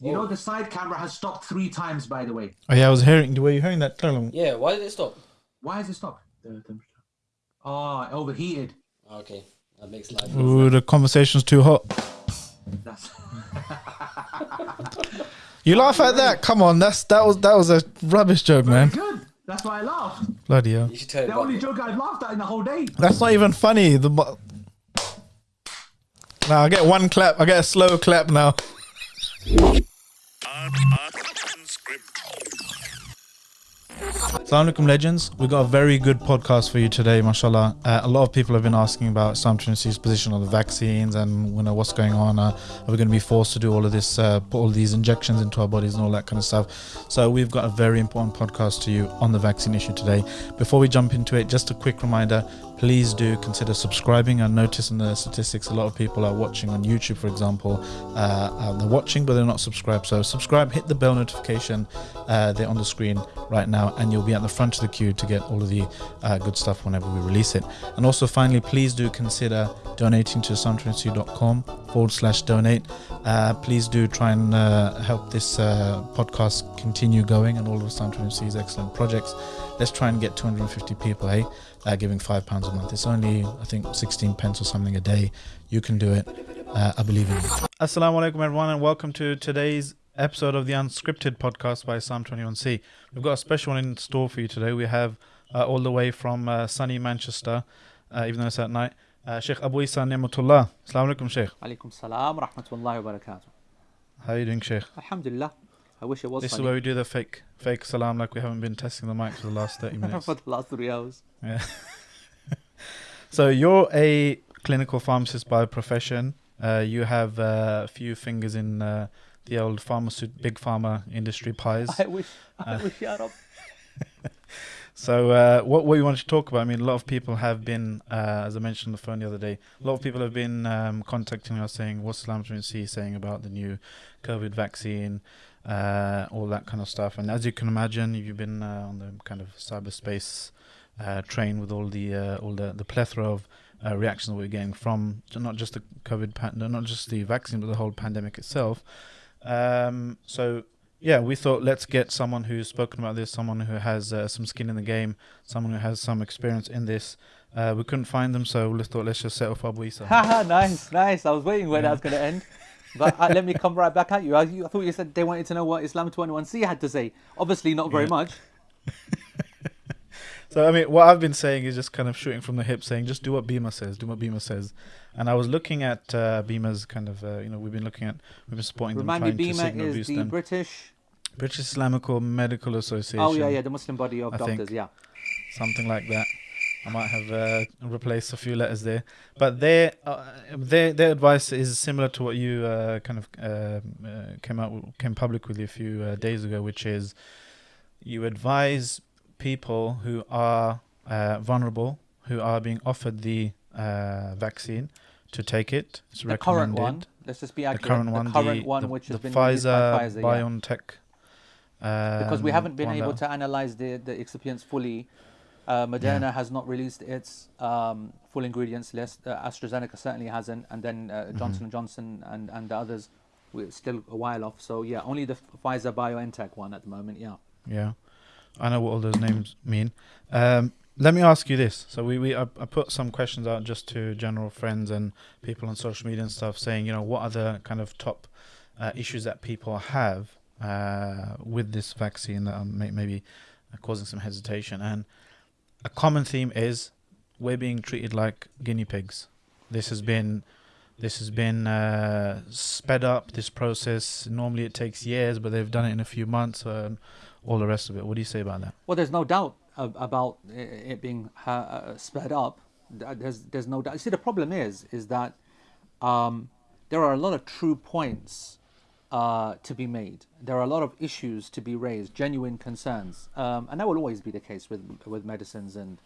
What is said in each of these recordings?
You know oh. the side camera has stopped three times, by the way. Oh yeah, I was hearing. Were you hearing that? Yeah, why did it stop? Why has it stopped? The temperature. Oh, it overheated. Okay, that makes life. Ooh, the conversation's too hot. That's You laugh at that? Come on, that's that was that was a rubbish joke, man. good. That's why I laughed. Bloody hell. You should tell The about only joke I've laughed at in the whole day. That's not even funny. The now I get one clap. I get a slow clap now. Assalamu alaikum legends. We've got a very good podcast for you today, mashallah. Uh, a lot of people have been asking about Islam 21C's position on the vaccines and you know what's going on. Uh, are we going to be forced to do all of this, uh, put all these injections into our bodies and all that kind of stuff? So we've got a very important podcast to you on the vaccine issue today. Before we jump into it, just a quick reminder: please do consider subscribing. I notice in the statistics a lot of people are watching on YouTube, for example. Uh, uh, they're watching but they're not subscribed. So subscribe, hit the bell notification. Uh, they're on the screen right now, and you'll be at the front of the queue to get all of the uh, good stuff whenever we release it. And also, finally, please do consider donating to islam21c.com forward slash donate. Uh, please do try and uh, help this podcast continue going and all of Islam 21C's excellent projects. Let's try and get 250 people, hey, uh, giving five pounds a month. It's only, I think, 16 pence or something a day. You can do it. Uh, I believe in you. Assalamu alaikum, everyone, and welcome to today's episode of the Unscripted podcast by Islam 21C. We've got a special one in store for you today. We have uh, all the way from uh, sunny Manchester, uh, even though it's at night, uh, Sheikh Abu Isa Ni'matullah. Assalamu alaikum, Sheikh. Alaikum salam wa rahmatullahi wa barakatuh. How are you doing, Sheikh? Alhamdulillah. I wish it was This is where we do the fake fake salam like we haven't been testing the mic for the last 30 minutes. for the last three hours. Yeah. so you're a clinical pharmacist by profession. Uh, you have uh, a few fingers in uh, the old pharmaceut- big pharma industry pies. I wish, I Uh, wish, Ya Rab. So uh, what we wanted to talk about? I mean, a lot of people have been, uh, as I mentioned on the phone the other day, a lot of people have been um, contacting us saying, "What's Islam 21C saying about the new COVID vaccine?" Uh, all that kind of stuff. And as you can imagine, if you've been uh, on the kind of cyberspace uh, train with all the uh, all the, the plethora of uh, reactions we're getting from not just the COVID, not just the vaccine, but the whole pandemic itself. Um, so yeah, we thought let's get someone who's spoken about this, someone who has uh, some skin in the game, someone who has some experience in this. Uh, we couldn't find them, so we thought let's just set off Abu Isa. Haha, nice, nice. I was waiting where Yeah. that was going to end. But uh, let me come right back at you. I, you. I thought you said they wanted to know what Islam 21C had to say. Obviously, not very Yeah. much. So I mean, what I've been saying is just kind of shooting from the hip, saying just do what Bima says, do what Bima says. And I was looking at uh, Bima's kind of, uh, you know, we've been looking at, we've been supporting Remind them, me, to BIMA is the them. British. British Islamical Medical Association. Oh, yeah, yeah, the Muslim body of I think. doctors, yeah. something like that. I might have uh, replaced a few letters there, but their uh, their their advice is similar to what you uh, kind of uh, uh, came out came public with a few uh, days ago, which is you advise people who are uh, vulnerable, who are being offered the uh, vaccine, to take it. It's The current one. Let's just be The accurate. current one, the current the, one, the, which the has been Pfizer, Pfizer, yeah. BioNTech. because we um, haven't been able to analyze the, the excipients fully. Uh, Moderna has not released its um, full ingredients list. Uh, AstraZeneca certainly hasn't, and then uh, Mm-hmm. Johnson and Johnson and, and the others, we're still a while off. So yeah, only the Pfizer BioNTech one at the moment. Yeah. Yeah, I know what all those names mean. Um, let me ask you this. So we, we I, I put some questions out just to general friends and people on social media and stuff, saying you know what are the kind of top uh, issues that people have uh, with this vaccine that are may, maybe causing some hesitation. And a common theme is we're being treated like guinea pigs. This has been this has been uh, sped up. This process normally it takes years, but they've done it in a few months. Um, all the rest of it. What do you say about that? Well, there's no doubt about it being uh, uh, sped up. There's there's no doubt. See, the problem is is that um, there are a lot of true points uh, to be made. There are a lot of issues to be raised, genuine concerns, um, and that will always be the case with with medicines and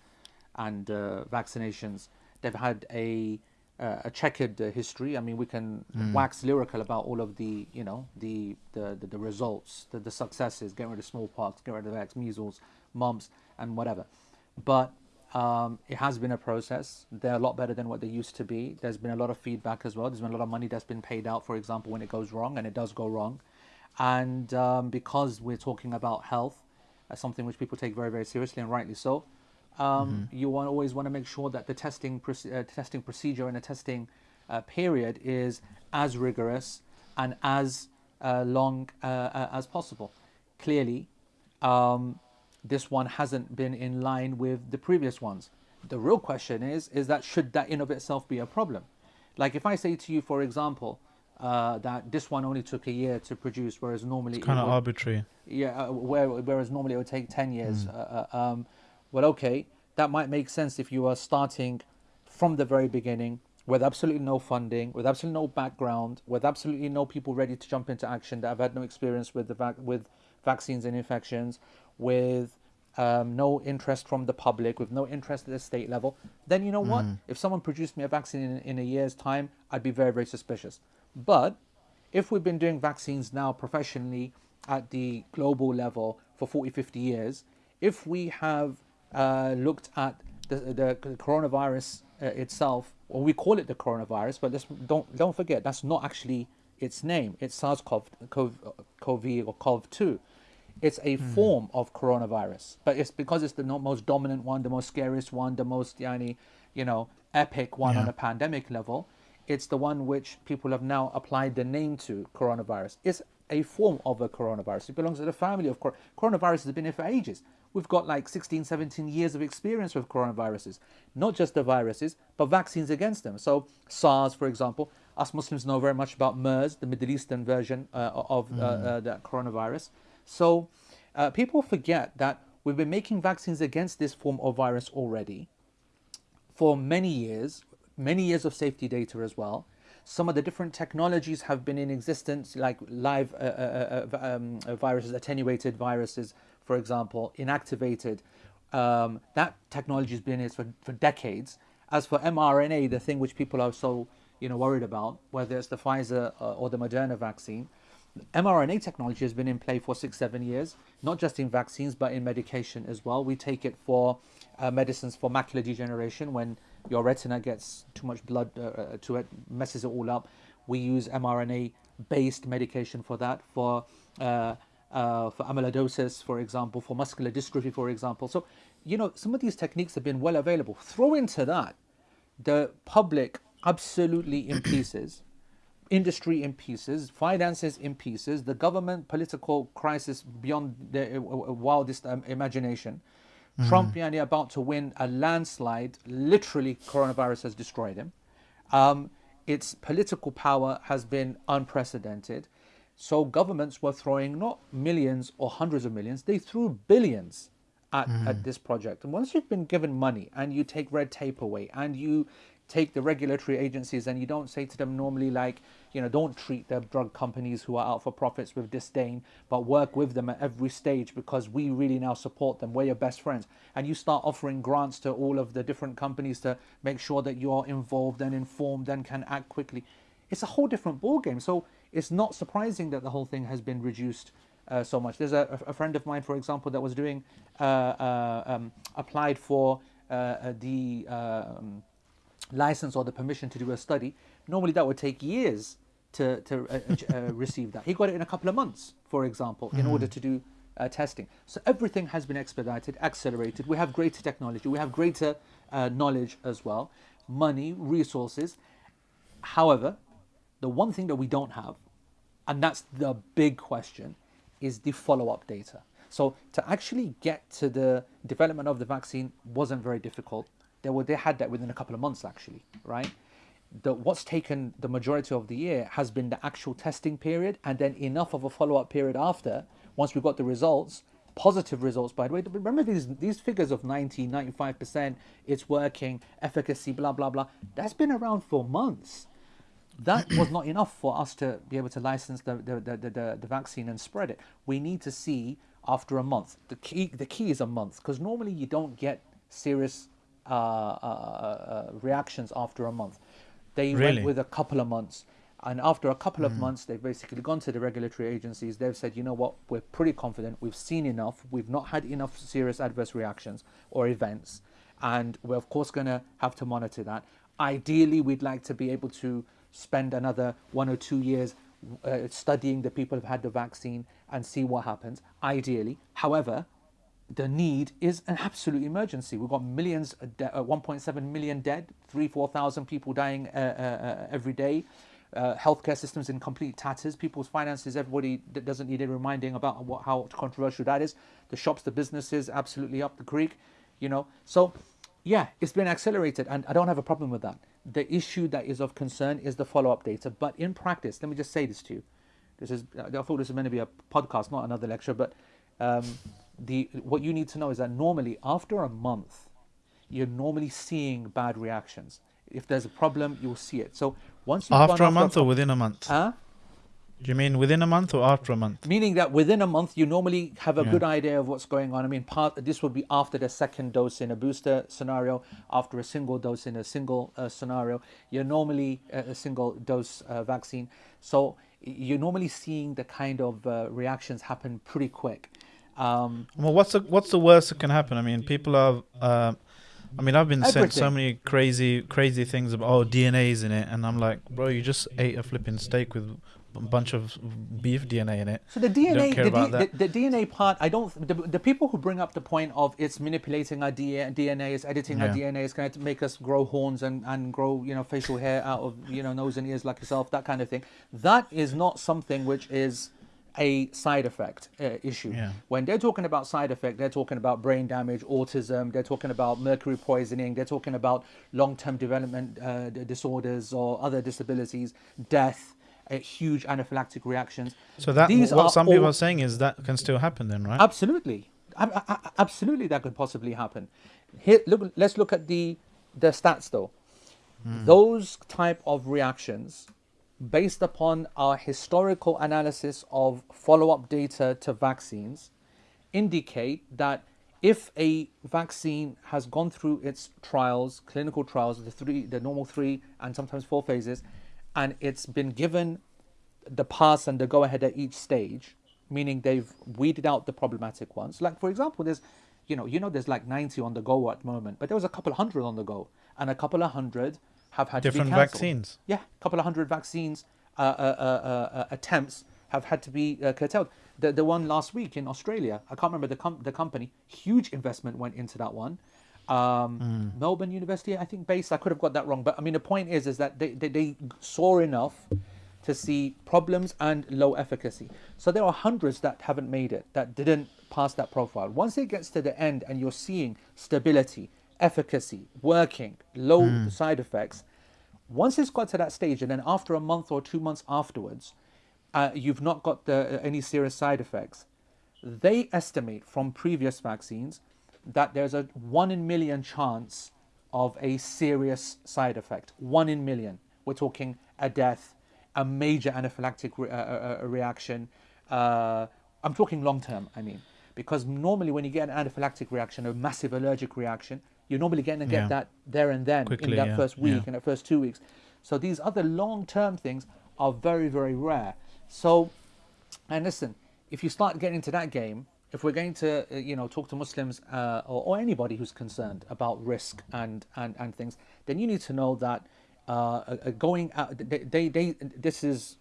and uh, vaccinations. They've had a uh, a checkered uh, history. I mean, we can wax lyrical about all of the you know the the the, the results, the, the successes, getting rid of smallpox, getting rid of X, measles, mumps, and whatever. But um, it has been a process. They're a lot better than what they used to be. There's been a lot of feedback as well. There's been a lot of money that's been paid out, for example, when it goes wrong, and it does go wrong. And um, because we're talking about health, uh, something which people take very, very seriously and rightly so, um, you want, always want to make sure that the testing, uh, testing procedure and the testing uh, period is as rigorous and as uh, long uh, uh, as possible. Clearly, um, this one hasn't been in line with the previous ones. The real question is, is that should that in of itself be a problem? Like if I say to you, for example, uh, that this one only took a year to produce, whereas normally it Kind of would- arbitrary. yeah, uh, where, whereas normally it would take 10 years. Uh, uh, um, well, okay, that might make sense if you are starting from the very beginning with absolutely no funding, with absolutely no background, with absolutely no people ready to jump into action that have had no experience with the vac- with vaccines and infections, with um, no interest from the public, with no interest at the state level, then you know what? If someone produced me a vaccine in, in a year's time, I'd be very, very suspicious. But if we've been doing vaccines now professionally at the global level for 40, 50 years, if we have uh, looked at the, the coronavirus uh, itself, or we call it the coronavirus, but let's, don't, don't forget, that's not actually its name. It's SARS-CoV CoV, CoV or CoV-2. It's a form of coronavirus, but it's because it's the most dominant one, the most scariest one, the most, yani, you know, epic one on a pandemic level. It's the one which people have now applied the name to coronavirus. It's a form of a coronavirus. It belongs to the family of cor- coronavirus has been here for ages. We've got like 16, 17 years of experience with coronaviruses, not just the viruses, but vaccines against them. So SARS, for example, us Muslims know very much about MERS, the Middle Eastern version uh, of uh, uh, that coronavirus. So uh, people forget that we've been making vaccines against this form of virus already for many years, many years of safety data as well. Some of the different technologies have been in existence, like live uh, uh, uh, um, uh, viruses, attenuated viruses, for example, inactivated. Um, that technology has been in for, for decades. As for mRNA, the thing which people are so you know worried about, whether it's the Pfizer uh, or the Moderna vaccine, mRNA technology has been in play for six, seven years, not just in vaccines, but in medication as well. We take it for uh, medicines for macular degeneration when your retina gets too much blood uh, uh, to it, messes it all up. We use mRNA based medication for that, for, uh, uh, for amyloidosis, for example, for muscular dystrophy, for example. So, you know, some of these techniques have been well available. Throw into that the public absolutely in pieces industry in pieces, finances in pieces, the government political crisis beyond their uh, wildest um, imagination. Trump yani, about to win a landslide. Literally, coronavirus has destroyed him. Um, its political power has been unprecedented. So governments were throwing not millions or hundreds of millions; they threw billions at, mm-hmm. at this project. And once you've been given money and you take red tape away and you take the regulatory agencies and you don't say to them normally like you know don't treat the drug companies who are out for profits with disdain but work with them at every stage because we really now support them. We're your best friends. And you start offering grants to all of the different companies to make sure that you're involved and informed and can act quickly. It's a whole different ballgame. So it's not surprising that the whole thing has been reduced uh, so much there's a, a friend of mine for example that was doing uh, uh, um, applied for uh, uh, the um, license or the permission to do a study, normally that would take years to, to uh, receive that. He got it in a couple of months, for example, in order to do uh, testing. So everything has been expedited, accelerated. We have greater technology, we have greater uh, knowledge as well, money, resources. However, the one thing that we don't have, and that's the big question, is the follow up data. So to actually get to the development of the vaccine wasn't very difficult. They were they had that within a couple of months actually, right? The, what's taken the majority of the year has been the actual testing period and then enough of a follow-up period after once we got the results positive results by the way remember these these figures of 90 95% it's working efficacy blah blah blah that's been around for months that was not enough for us to be able to license the, the, the, the, the vaccine and spread it. We need to see after a month. The key, the key is a month because normally you don't get serious uh, uh, uh, reactions after a month. They Really? went with a couple of months. And after a couple of months, they've basically gone to the regulatory agencies. They've said, you know what, we're pretty confident. We've seen enough. We've not had enough serious adverse reactions or events. And we're, of course, going to have to monitor that. Ideally, we'd like to be able to spend another one or two years uh, studying the people who've had the vaccine and see what happens. Ideally, however, the need is an absolute emergency. We've got millions, uh, uh, 1.7 million dead, three, 4,000 people dying uh, uh, uh, every day. Healthcare systems in complete tatters. People's finances, everybody that doesn't need a reminding about what, how controversial that is. The shops, the businesses, absolutely up the creek, you know. So, yeah, it's been accelerated, and I don't have a problem with that. The issue that is of concern is the follow up data. But in practice, let me just say this to you. This is, I thought this was meant to be a podcast, not another lecture, but um, the what you need to know is that normally after a month you're normally seeing bad reactions if there's a problem you'll see it so once After a month or within a month? huh? Do you mean within a month or after a month? meaning that within a month you normally have a Yeah. good idea of what's going on i mean part this would be after the second dose in a booster scenario after a single dose in a single uh, scenario you're normally a, a single dose uh, vaccine so you're normally seeing the kind of uh, reactions happen pretty quick um, Well, what's the what's the worst that can happen? I mean, people are. Uh, I mean, I've been sent so many crazy, crazy things about oh DNA's in it, and I'm like, bro, you just ate a flipping steak with a bunch of beef DNA in it. So the DNA, the, D, the, the DNA part, I don't. The, the people who bring up the point of it's manipulating our DNA, DNA it's editing our DNA, it's going to make us grow horns and, and grow you know facial hair out of you know nose and ears like yourself, that kind of thing. That is not something which is a side effect uh, issue. Yeah. When they're talking about side effect, they're talking about brain damage, autism, they're talking about mercury poisoning, they're talking about long-term development uh, disorders or other disabilities, death, huge anaphylactic reactions. So that These what some people all- are saying is that can still happen then, right? Absolutely, Ab- a- a- absolutely, that could possibly happen. Here, look. Let's look at the the stats though. Hmm. Those type of reactions, based upon our historical analysis of follow-up data to vaccines, indicate that if a vaccine has gone through its trials, clinical trials, the three, the normal three, and sometimes four phases, and it's been given the pass and the go ahead at each stage, meaning they've weeded out the problematic ones. Like for example, there's, you know, you know, there's like 90 on the go at the moment, but there was a couple hundred on the go, and a couple of hundred have had Different to be cancelled. vaccines. Yeah, a couple of hundred vaccines uh, uh, uh, uh, attempts have had to be uh, curtailed. The the one last week in Australia, I can't remember the com- the company. Huge investment went into that one. Um, Melbourne University, I think, based. I could have got that wrong, but I mean, the point is, is that they, they, they saw enough to see problems and low efficacy. So there are hundreds that haven't made it, that didn't pass that profile. Once it gets to the end and you're seeing stability, efficacy, working, low side effects, once it's got to that stage, and then after a month or two months afterwards, uh, you've not got the, any serious side effects. They estimate from previous vaccines that there's a one in million chance of a serious side effect. One in million. We're talking a death, a major anaphylactic re- uh, uh, uh, reaction. Uh, I'm talking long term, I mean, because normally when you get an anaphylactic reaction, a massive allergic reaction, you're normally going to get Yeah. that there and then Quickly, in that yeah, first week, yeah. in the first two weeks. So these other long term things are very, very rare. So, and listen, if you start getting into that game, if we're going to, uh, you know, talk to Muslims uh, or, or anybody who's concerned about risk and, and, and things, then you need to know that uh, going out, they, they, they, this is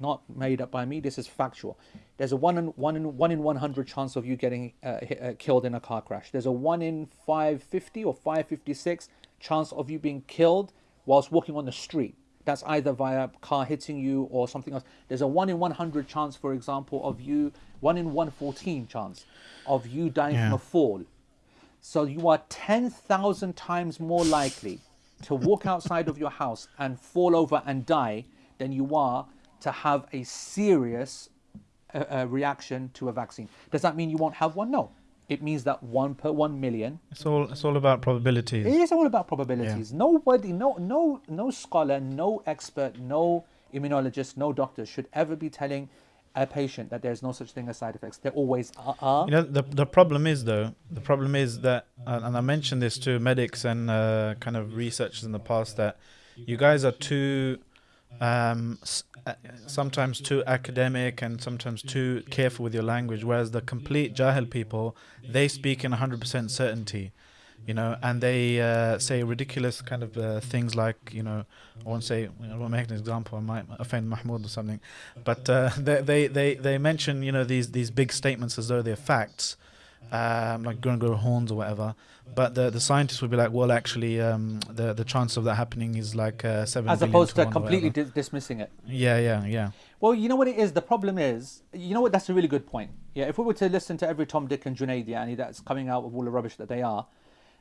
not made up by me. This is factual. There's a one in one in one in one hundred chance of you getting uh, hit, uh, killed in a car crash. There's a one in five fifty or five fifty six chance of you being killed whilst walking on the street. That's either via car hitting you or something else. There's a one in one hundred chance, for example, of you one in one fourteen chance of you dying from a fall. So you are 10,000 times more likely to walk outside of your house and fall over and die than you are to have a serious uh, uh, reaction to a vaccine. Does that mean you won't have one? No. It means that one per one million. It's all it's all about probabilities. It is all about probabilities. Nobody, no, no, no scholar, no expert, no immunologist, no doctor should ever be telling a patient that there's no such thing as side effects. There always are. are. You know, the the problem is though, the problem is that, uh, and I mentioned this to medics and uh, kind of researchers in the past that you guys are too, um, uh, sometimes too academic and sometimes too careful with your language, whereas the complete jahil people, they speak in 100% certainty. you know, and they uh, say ridiculous kind of uh, things like, you know, I won't say, I won't make an example, I might offend Mahmoud or something, but uh, they, they, they, they mention, you know, these, these big statements as though they're facts, um, like Gregor Horns or whatever. But the the scientists would be like, well, actually, um, the the chance of that happening is like uh, seven. As opposed to one completely dis- dismissing it. yeah, yeah, yeah. Well, you know what it is. The problem is, you know what? That's a really good point. Yeah, if we were to listen to every Tom, Dick, and Junaid Yani that's coming out with all the rubbish that they are,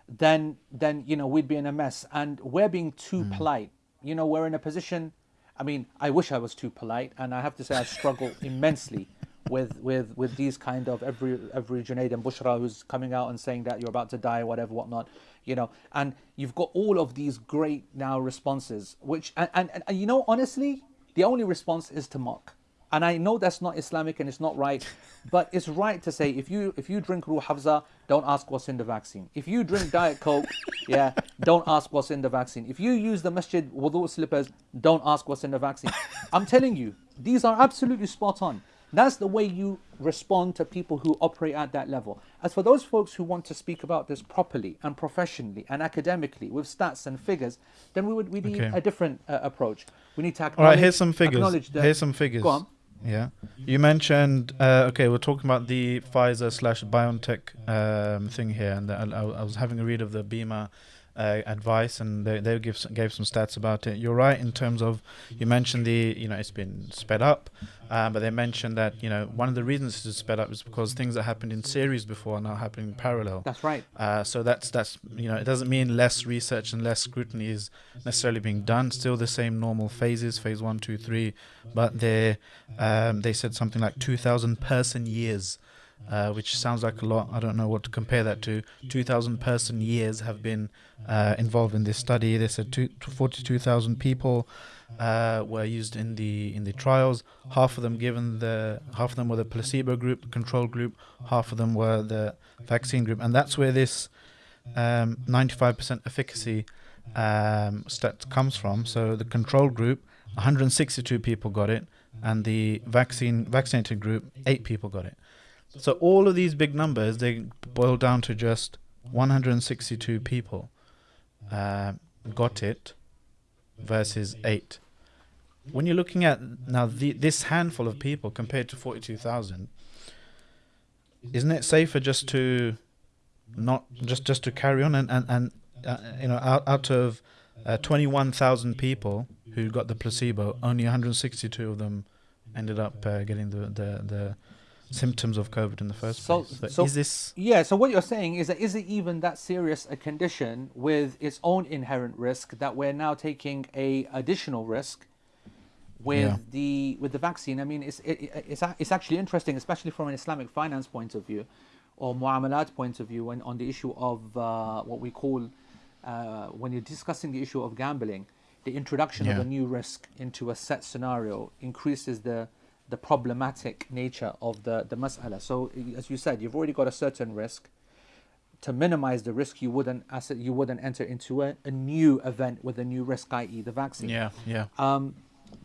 then then you know we'd be in a mess. And we're being too polite. You know, we're in a position. I mean, I wish I was too polite, and I have to say I struggle immensely with with with these kind of every every Junaid and Bushra who's coming out and saying that you're about to die, whatever, whatnot. You know, and you've got all of these great now responses, which and, and, and you know honestly, the only response is to mock. And I know that's not Islamic and it's not right, but it's right to say if you if you drink Rooh Afza, don't ask what's in the vaccine. If you drink Diet Coke, yeah, don't ask what's in the vaccine. If you use the masjid wudu slippers, don't ask what's in the vaccine. I'm telling you, these are absolutely spot on. That's the way you respond to people who operate at that level. As for those folks who want to speak about this properly and professionally and academically with stats and figures, then we would we need Okay. a different uh, approach. We need to All acknowledge. right, here's some figures. Here's some figures. Go on. Yeah, you mentioned. Uh, okay, we're talking about the Pfizer slash BioNTech um, thing here, and I, I I was having a read of the BIMA uh, advice, and they, they give some, gave some stats about it. You're right in terms of you mentioned the you know it's been sped up, uh, but they mentioned that you know one of the reasons it's sped up is because things that happened in series before are now happening in parallel. That's right. Uh, so that's that's you know it doesn't mean less research and less scrutiny is necessarily being done. Still the same normal phases, phase one, two, three, but they um, they said something like two thousand person years, uh, which sounds like a lot. I don't know what to compare that to. Two thousand person years have been uh, involved in this study. They said 42,000 people uh, were used in the in the trials. Half of them given the half of them were the placebo group, the control group. Half of them were the vaccine group, and that's where this um, 95% efficacy um, stat comes from. So the control group, 162 people got it, and the vaccine vaccinated group, eight people got it. So all of these big numbers they boil down to just 162 people uh, got it versus eight. When you're looking at now the, this handful of people compared to 42,000, isn't it safer just to not just just to carry on and and, and uh, you know out out of uh, 21,000 people who got the placebo, only 162 of them ended up uh, getting the, the the symptoms of COVID in the first So- place. So, so- is this Yeah, so what you're saying is that is it even that serious a condition with its own inherent risk that we're now taking a additional risk with Yeah. the with the vaccine? I mean, it's it, it- it's it's actually interesting, especially from an Islamic finance point of view, or muamalat point of view, when on the issue of uh, what we call uh, when you're discussing the issue of gambling, the introduction of a new risk into a set scenario increases the the problematic nature of the the mas'ala. So as you said, you've already got a certain risk. To minimize the risk, you wouldn't you wouldn't enter into a, a new event with a new risk, i.e., the vaccine. yeah yeah Um,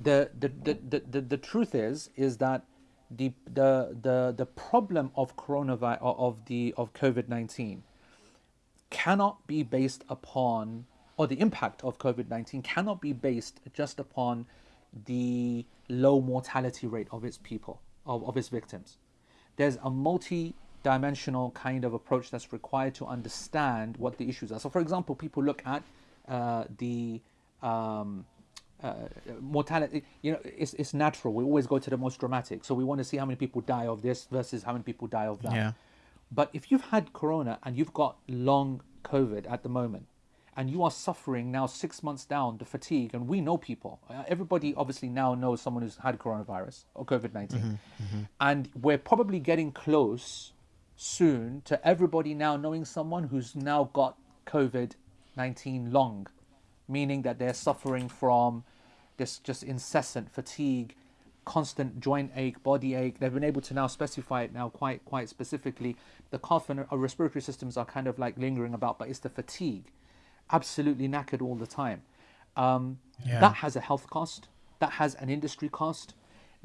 the, the, the, the, the, the truth is is that the the the, the problem of coronavirus of the of COVID nineteen cannot be based upon or the impact of COVID nineteen cannot be based just upon the low mortality rate of its people of, of its victims. There's a multi-dimensional kind of approach that's required to understand what the issues are. So, for example, people look at uh, the um, uh, mortality. You know, it's, it's natural. We always go to the most dramatic. So we want to see how many people die of this versus how many people die of that. Yeah. But if you've had corona and you've got long COVID at the moment, and you are suffering now six months down the fatigue, and we know people. uh, Everybody obviously now knows someone who's had coronavirus or COVID 19 and we're probably getting close soon to everybody now knowing someone who's now got COVID 19 long, meaning that they're suffering from this just incessant fatigue, constant joint ache, body ache. They've been able to now specify it now quite quite specifically. The cough and respiratory systems are kind of like lingering about, but it's the fatigue, absolutely knackered all the time. Um, Yeah. That has a health cost. That has an industry cost.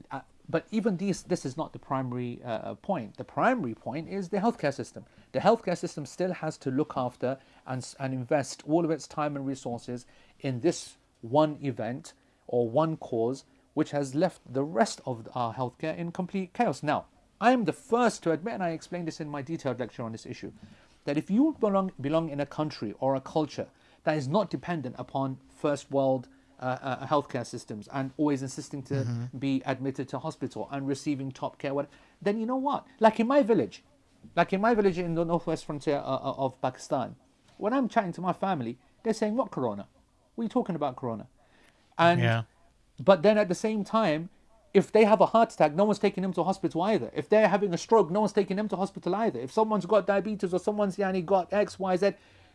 Uh, but even these, this is not the primary uh, point. The primary point is the healthcare system. The healthcare system still has to look after and, and invest all of its time and resources in this one event or one cause, which has left the rest of our healthcare in complete chaos. Now, I am the first to admit, and I explained this in my detailed lecture on this issue, that if you belong, belong in a country or a culture that is not dependent upon first world uh, uh, healthcare systems and always insisting to be admitted to hospital and receiving top care, what, then you know what? Like in my village, like in my village in the northwest frontier uh, uh, of Pakistan, when I'm chatting to my family, they're saying, "What corona? What are you talking about corona?" And Yeah. but then at the same time, if they have a heart attack, no one's taking them to hospital either. If they're having a stroke, no one's taking them to hospital either. If someone's got diabetes or someone's yani got X, Y, Z,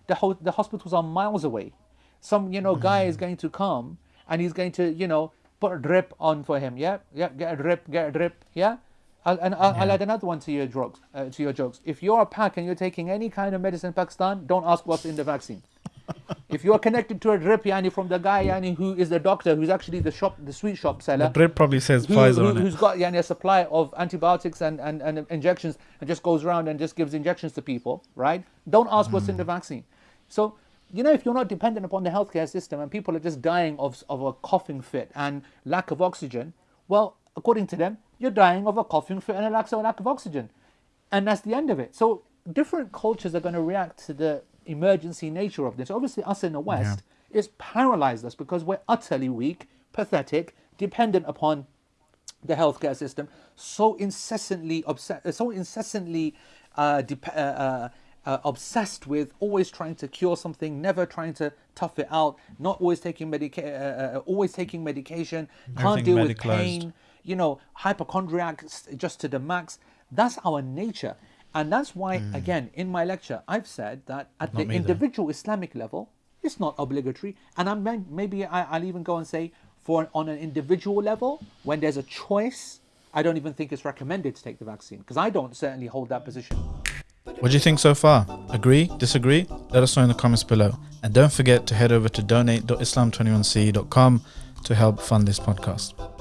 the ho- the hospitals are miles away. Some you know guy is going to come and he's going to you know put a drip on for him. Yeah, yeah, get a drip, get a drip. Yeah. I'll, and I'll, I'll add another one to your jokes. Uh, to your jokes. If you're a pack and you're taking any kind of medicine in Pakistan, don't ask what's in the vaccine. If you are connected to a drip, yani from the guy, yani who is the doctor, who's actually the shop, the sweet shop seller. The drip probably says who, Pfizer who, on it. who's got yani, a supply of antibiotics and, and, and injections and just goes around and just gives injections to people, right? Don't ask what's in the vaccine. So, you know, if you're not dependent upon the healthcare system and people are just dying of, of a coughing fit and lack of oxygen, well, according to them, you're dying of a coughing fit and a lack, so lack of oxygen. And that's the end of it. So different cultures are going to react to the emergency nature of this. Obviously, us in the West, is paralyzed us because we're utterly weak, pathetic, dependent upon the healthcare system, so incessantly obsessed, so incessantly uh, uh, uh, uh, obsessed with always trying to cure something, never trying to tough it out, not always taking medica- uh, uh, always taking medication, can't Everything deal with pain, you know, hypochondriac s- just to the max. That's our nature. And that's why, mm. again, in my lecture, I've said that at. Not the individual Islamic level, it's not obligatory. And I'm may- maybe I, I'll even go and say, for on an individual level, when there's a choice, I don't even think it's recommended to take the vaccine because I don't certainly hold that position. What do you think so far? Agree? Disagree? Let us know in the comments below. And don't forget to head over to donate.islam21c.com to help fund this podcast.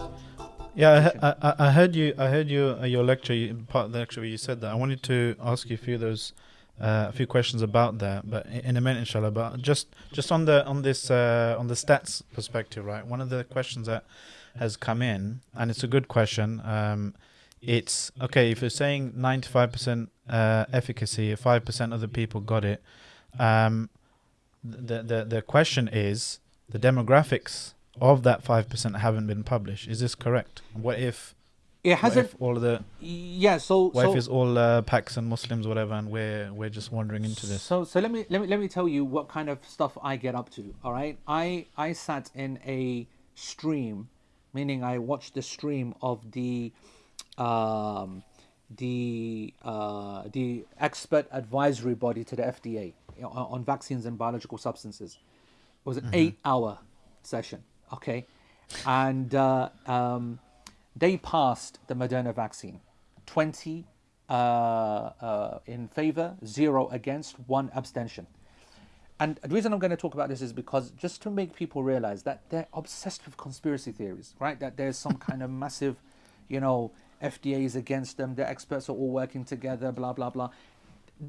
Yeah, I, I, I heard you. I heard you. Uh, your lecture, you- part of the lecture, where you said that. I wanted to ask you a few of those, uh, a few questions about that, but in, a minute, inshallah. But just, just on the on this uh, on the stats perspective, right? One of the questions that has come in, and it's a good question. Um, it's okay if you're saying 95% uh, efficacy, 5% of the people got it. Um, the, the the question is the demographics of that 5% haven't been published. Is this correct? What if, It hasn't. if all of the Yeah. So. what so if it's all uh, Paks and Muslims, whatever, and we're we're just wandering into this? So so let me let me let me tell you what kind of stuff I get up to. All right, I I sat in a stream, meaning I watched the stream of the, um, the uh, the expert advisory body to the FDA on, on vaccines and biological substances. It was an eight-hour session. Okay, and uh, um, they passed the Moderna vaccine, twenty uh, uh, in favor, zero against, one abstention. And the reason I'm going to talk about this is because just to make people realize that they're obsessed with conspiracy theories, right? That there's some kind of massive, you know, FDA is against them, the experts are all working together, blah, blah, blah.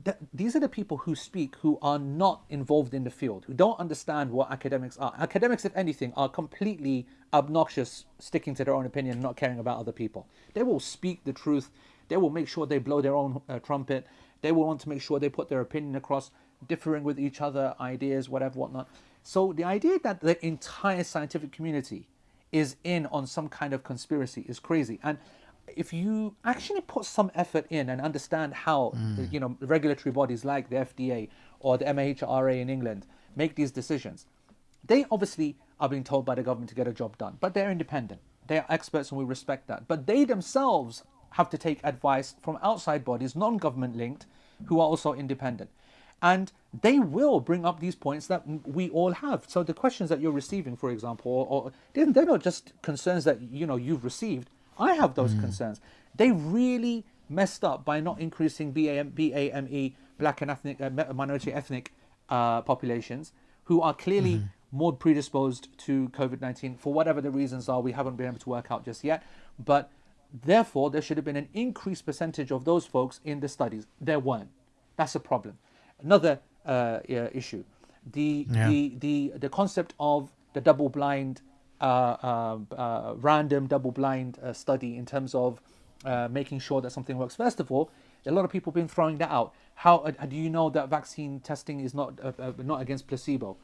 Th- these are the people who speak who are not involved in the field, who don't understand what academics are. Academics, if anything, are completely obnoxious, sticking to their own opinion, not caring about other people. They will speak the truth. They will make sure they blow their own uh, trumpet. They will want to make sure they put their opinion across, differing with each other, ideas, whatever, whatnot. So the idea that the entire scientific community is in on some kind of conspiracy is crazy. And if you actually put some effort in and understand how uh, hmm. you know regulatory bodies like the FDA or the MHRA in England make these decisions, they obviously are being told by the government to get a job done, but they're independent. They are experts and we respect that. But they themselves have to take advice from outside bodies, non government linked, who are also independent. And they will bring up these points that we all have. So the questions that you're receiving, for example, or, or they're not just concerns that you know you've received. I have those concerns. They really messed up by not increasing BAM, BAME, E, black and ethnic, uh, minority ethnic uh, populations who are clearly more predisposed to COVID 19 for whatever the reasons are. We haven't been able to work out just yet. But therefore there should have been an increased percentage of those folks in the studies. There weren't. That's a problem. Another uh, issue, the, Yeah. the the the concept of the double-blind, uh, uh, random double-blind uh, study in terms of uh, making sure that something works. First of all, a lot of people have been throwing that out. How uh, do you know that vaccine testing is not uh, uh, not against placebo?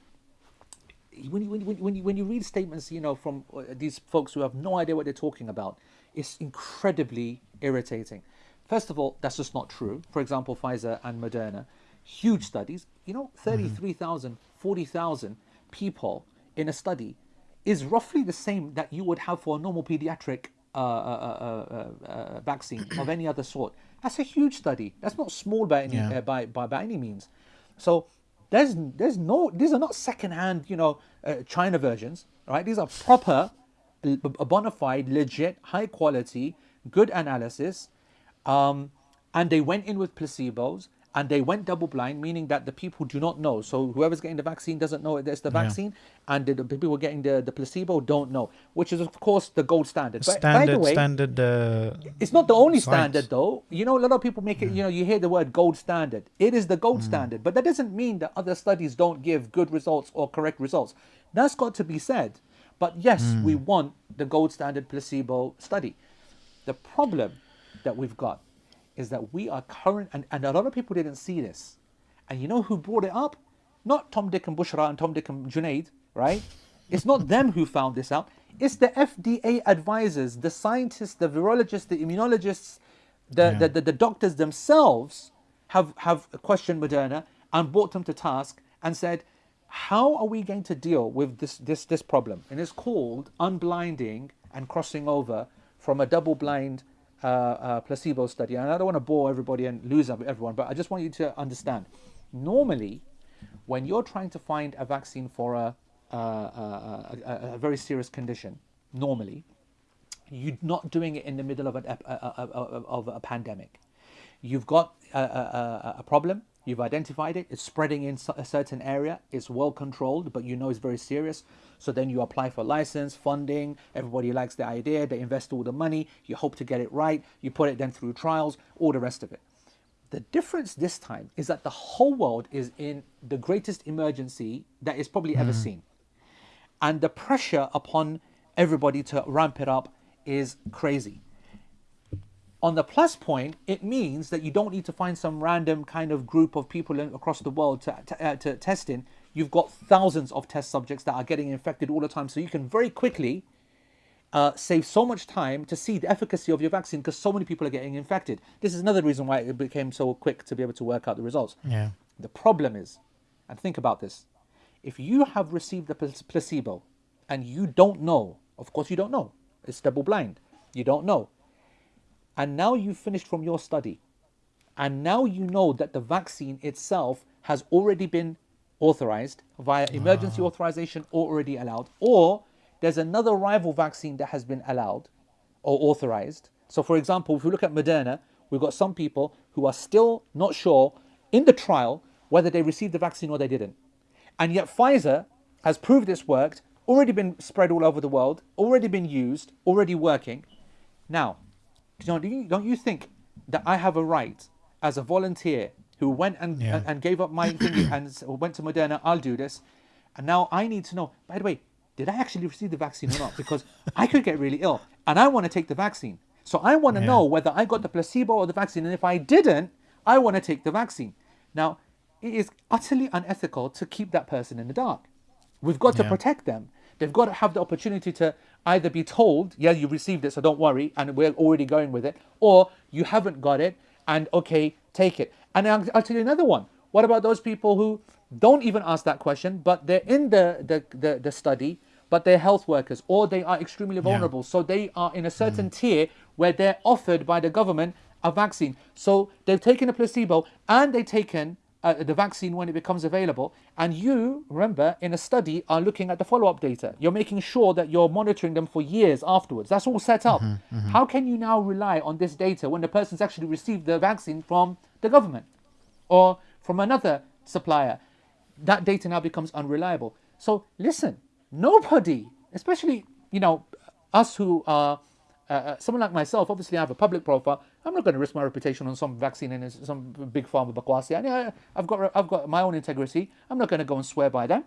when you, when, you, when, you, when you read statements, you know, from uh, these folks who have no idea what they're talking about, it's incredibly irritating. First of all, that's just not true. For example, Pfizer and Moderna, huge studies, you know, 33,000, 40,000 people in a study is roughly the same that you would have for a normal pediatric uh, uh, uh, uh, uh, vaccine of any other sort. That's a huge study. That's not small by any, Yeah. uh, by, by, by any means. So there's there's no these are not secondhand you know uh, China versions right these are proper bona fide legit high quality good analysis um, and they went in with placebos and they went double blind meaning that the people do not know so whoever's getting the vaccine doesn't know it's the Yeah. vaccine and the, the people who are getting the, the placebo don't know which is of course the gold standard but by standard the way standard uh, it's not the only Science. standard though. You know, a lot of people make it, you know, you hear the word gold standard. It is the gold Mm. standard, but that doesn't mean that other studies don't give good results or correct results. That's got to be said. But yes, Mm. we want the gold standard placebo study. The problem that we've got is that we are current, and, and a lot of people didn't see this. And you know who brought it up? Not Tom, Dick, and Bushra and Tom, Dick, and Junaid, right? It's not them who found this out. It's the FDA advisors, the scientists, the virologists, the immunologists, the, Yeah. the, the, the doctors themselves have, have questioned Moderna and brought them to task and said, how are we going to deal with this, this, this problem? And it's called unblinding and crossing over from a double blind uh, uh, placebo study. And I don't want to bore everybody and lose everyone, but I just want you to understand. Normally, when you're trying to find a vaccine for a, uh, a, a, a, a very serious condition, normally, you're not doing it in the middle of, an, a, a, a, of a pandemic. You've got a, a, a- a problem, you've identified it, it's spreading in a certain area, it's well controlled, but you know it's very serious. So then you apply for license, funding, everybody likes the idea, they invest all the money, you hope to get it right, you put it then through trials, all the rest of it. The difference this time is that the whole world is in the greatest emergency that is probably ever hmm. seen. And the pressure upon everybody to ramp it up is crazy. On the plus point, it means that you don't need to find some random kind of group of people in, across the world to, to, uh, to test in. You've got thousands of test subjects that are getting infected all the time, so you can very quickly uh, save so much time to see the efficacy of your vaccine because so many people are getting infected. This is another reason why it became so quick to be able to work out the results. yeah The problem is, and think about this, if you have received a placebo and you don't know, of course you don't know, it's double blind, you don't know, and now you've finished from your study, and now you know that the vaccine itself has already been authorized via emergency authorization already allowed, or there's another rival vaccine that has been allowed or authorized. So, for example, if we look at Moderna, we've got some people who are still not sure in the trial whether they received the vaccine or they didn't. And yet, Pfizer has proved it's worked, already been spread all over the world, already been used, already working. Now, don't you, don't you think that I have a right as a volunteer who went and, Yeah. and, and gave up my thingy and went to Moderna, I'll do this. And now I need to know, by the way, did I actually receive the vaccine or not? Because I could get really ill and I want to take the vaccine. So I want to Yeah. know whether I got the placebo or the vaccine. And if I didn't, I want to take the vaccine. Now, it is utterly unethical to keep that person in the dark. We've got to Yeah. protect them. They've got to have the opportunity to either be told, yeah, you received it, so don't worry, and we're already going with it, or you haven't got it, and okay, take it. And I'll, I'll tell you another one. What about those people who don't even ask that question, but they're in the, the, the, the study, but they're health workers, or they are extremely vulnerable, so they are in a mm-hmm. certain tier where they're offered by the government a vaccine. So they've taken a placebo and they've taken uh, the vaccine when it becomes available. And you, remember, in a study, are looking at the follow up data. You're making sure that you're monitoring them for years afterwards. That's all set up. How can you now rely on this data when the person's actually received the vaccine from the government or from another supplier? That data now becomes unreliable. So listen, nobody, especially you know us who are uh, uh, someone like myself, obviously I have a public profile. I'm not going to risk my reputation on some vaccine and some big pharma bakwasi. I, I've got I've got my own integrity. I'm not going to go and swear by them.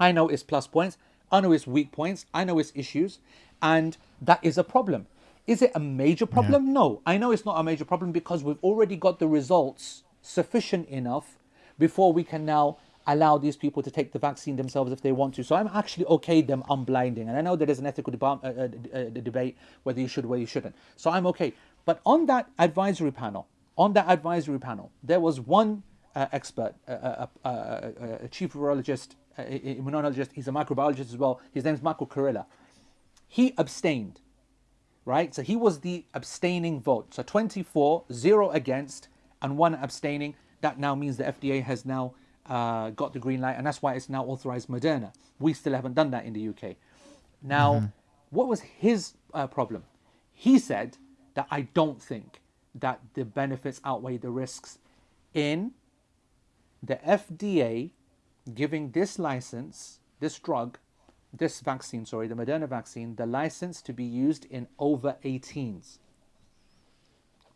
I know its plus points. I know its weak points. I know its issues, and that is a problem. Is it a major problem? No, I know it's not a major problem because we've already got the results sufficient enough before we can now allow these people to take the vaccine themselves if they want to. So I'm actually okay them unblinding, and I know there is an ethical deba- uh, uh, uh, debate whether you should, whether you shouldn't. So I'm okay. But on that advisory panel, on that advisory panel, there was one uh, expert, uh, uh, a chief virologist, immunologist. He's a microbiologist as well. His name's Michael Kurilla. He abstained, right? So he was the abstaining vote. So 24, zero against, and one abstaining. That now means the FDA has now uh, got the green light, and that's why it's now authorized Moderna. We still haven't done that in the UK. Now, what was his uh, problem? He said that I don't think that the benefits outweigh the risks in the FDA giving this license, this drug, this vaccine, sorry, the Moderna vaccine, the license to be used in over 18s.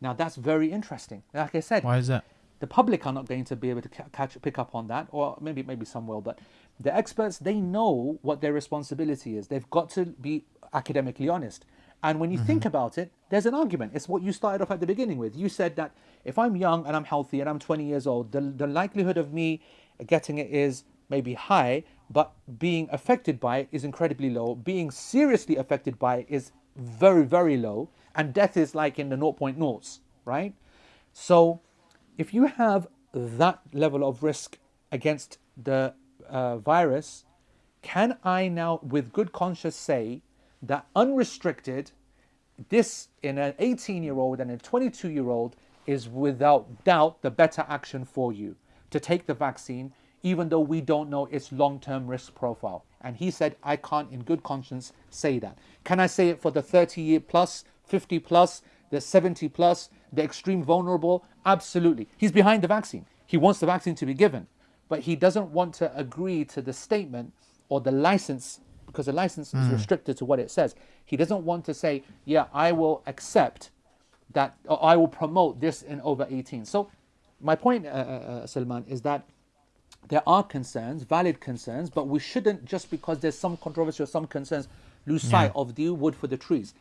Now that's very interesting. Like I said, Why is that? The public are not going to be able to catch pick up on that or maybe maybe some will but the experts they know what their responsibility is. They've got to be academically honest. And when you think mm-hmm. about it there's an argument. It's what you started off at the beginning with. You said that if i'm young and i'm healthy and i'm 20 years old the, the likelihood of me getting it is maybe high but being affected by it is incredibly low. Being seriously affected by it is very very low. And death is like in the 0.0s right? So if you have that level of risk against the uh, virus, can I now, with good conscience, say that unrestricted, this in an 18 year old and a 22 year old is without doubt the better action for you to take the vaccine, even though we don't know its long term risk profile? And he said, I can't, in good conscience, say that. Can I say it for the 30 year plus, 50 plus, the 70 plus, the extreme vulnerable? Absolutely. He's behind the vaccine. He wants the vaccine to be given, but he doesn't want to agree to the statement or the license because the license is restricted to what it says. He doesn't want to say, yeah, I will accept that, or I will promote this in over 18. So, my point, uh, uh, uh, Salman, is that there are concerns, valid concerns, but we shouldn't just because there's some controversy or some concerns lose sight of the wood for the trees.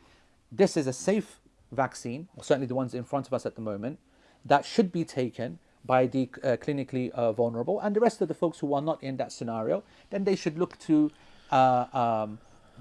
This is a safe vaccine, certainly the ones in front of us at the moment, that should be taken by the uh, clinically uh, vulnerable and the rest of the folks who are not in that scenario. Then they should look to uh, um,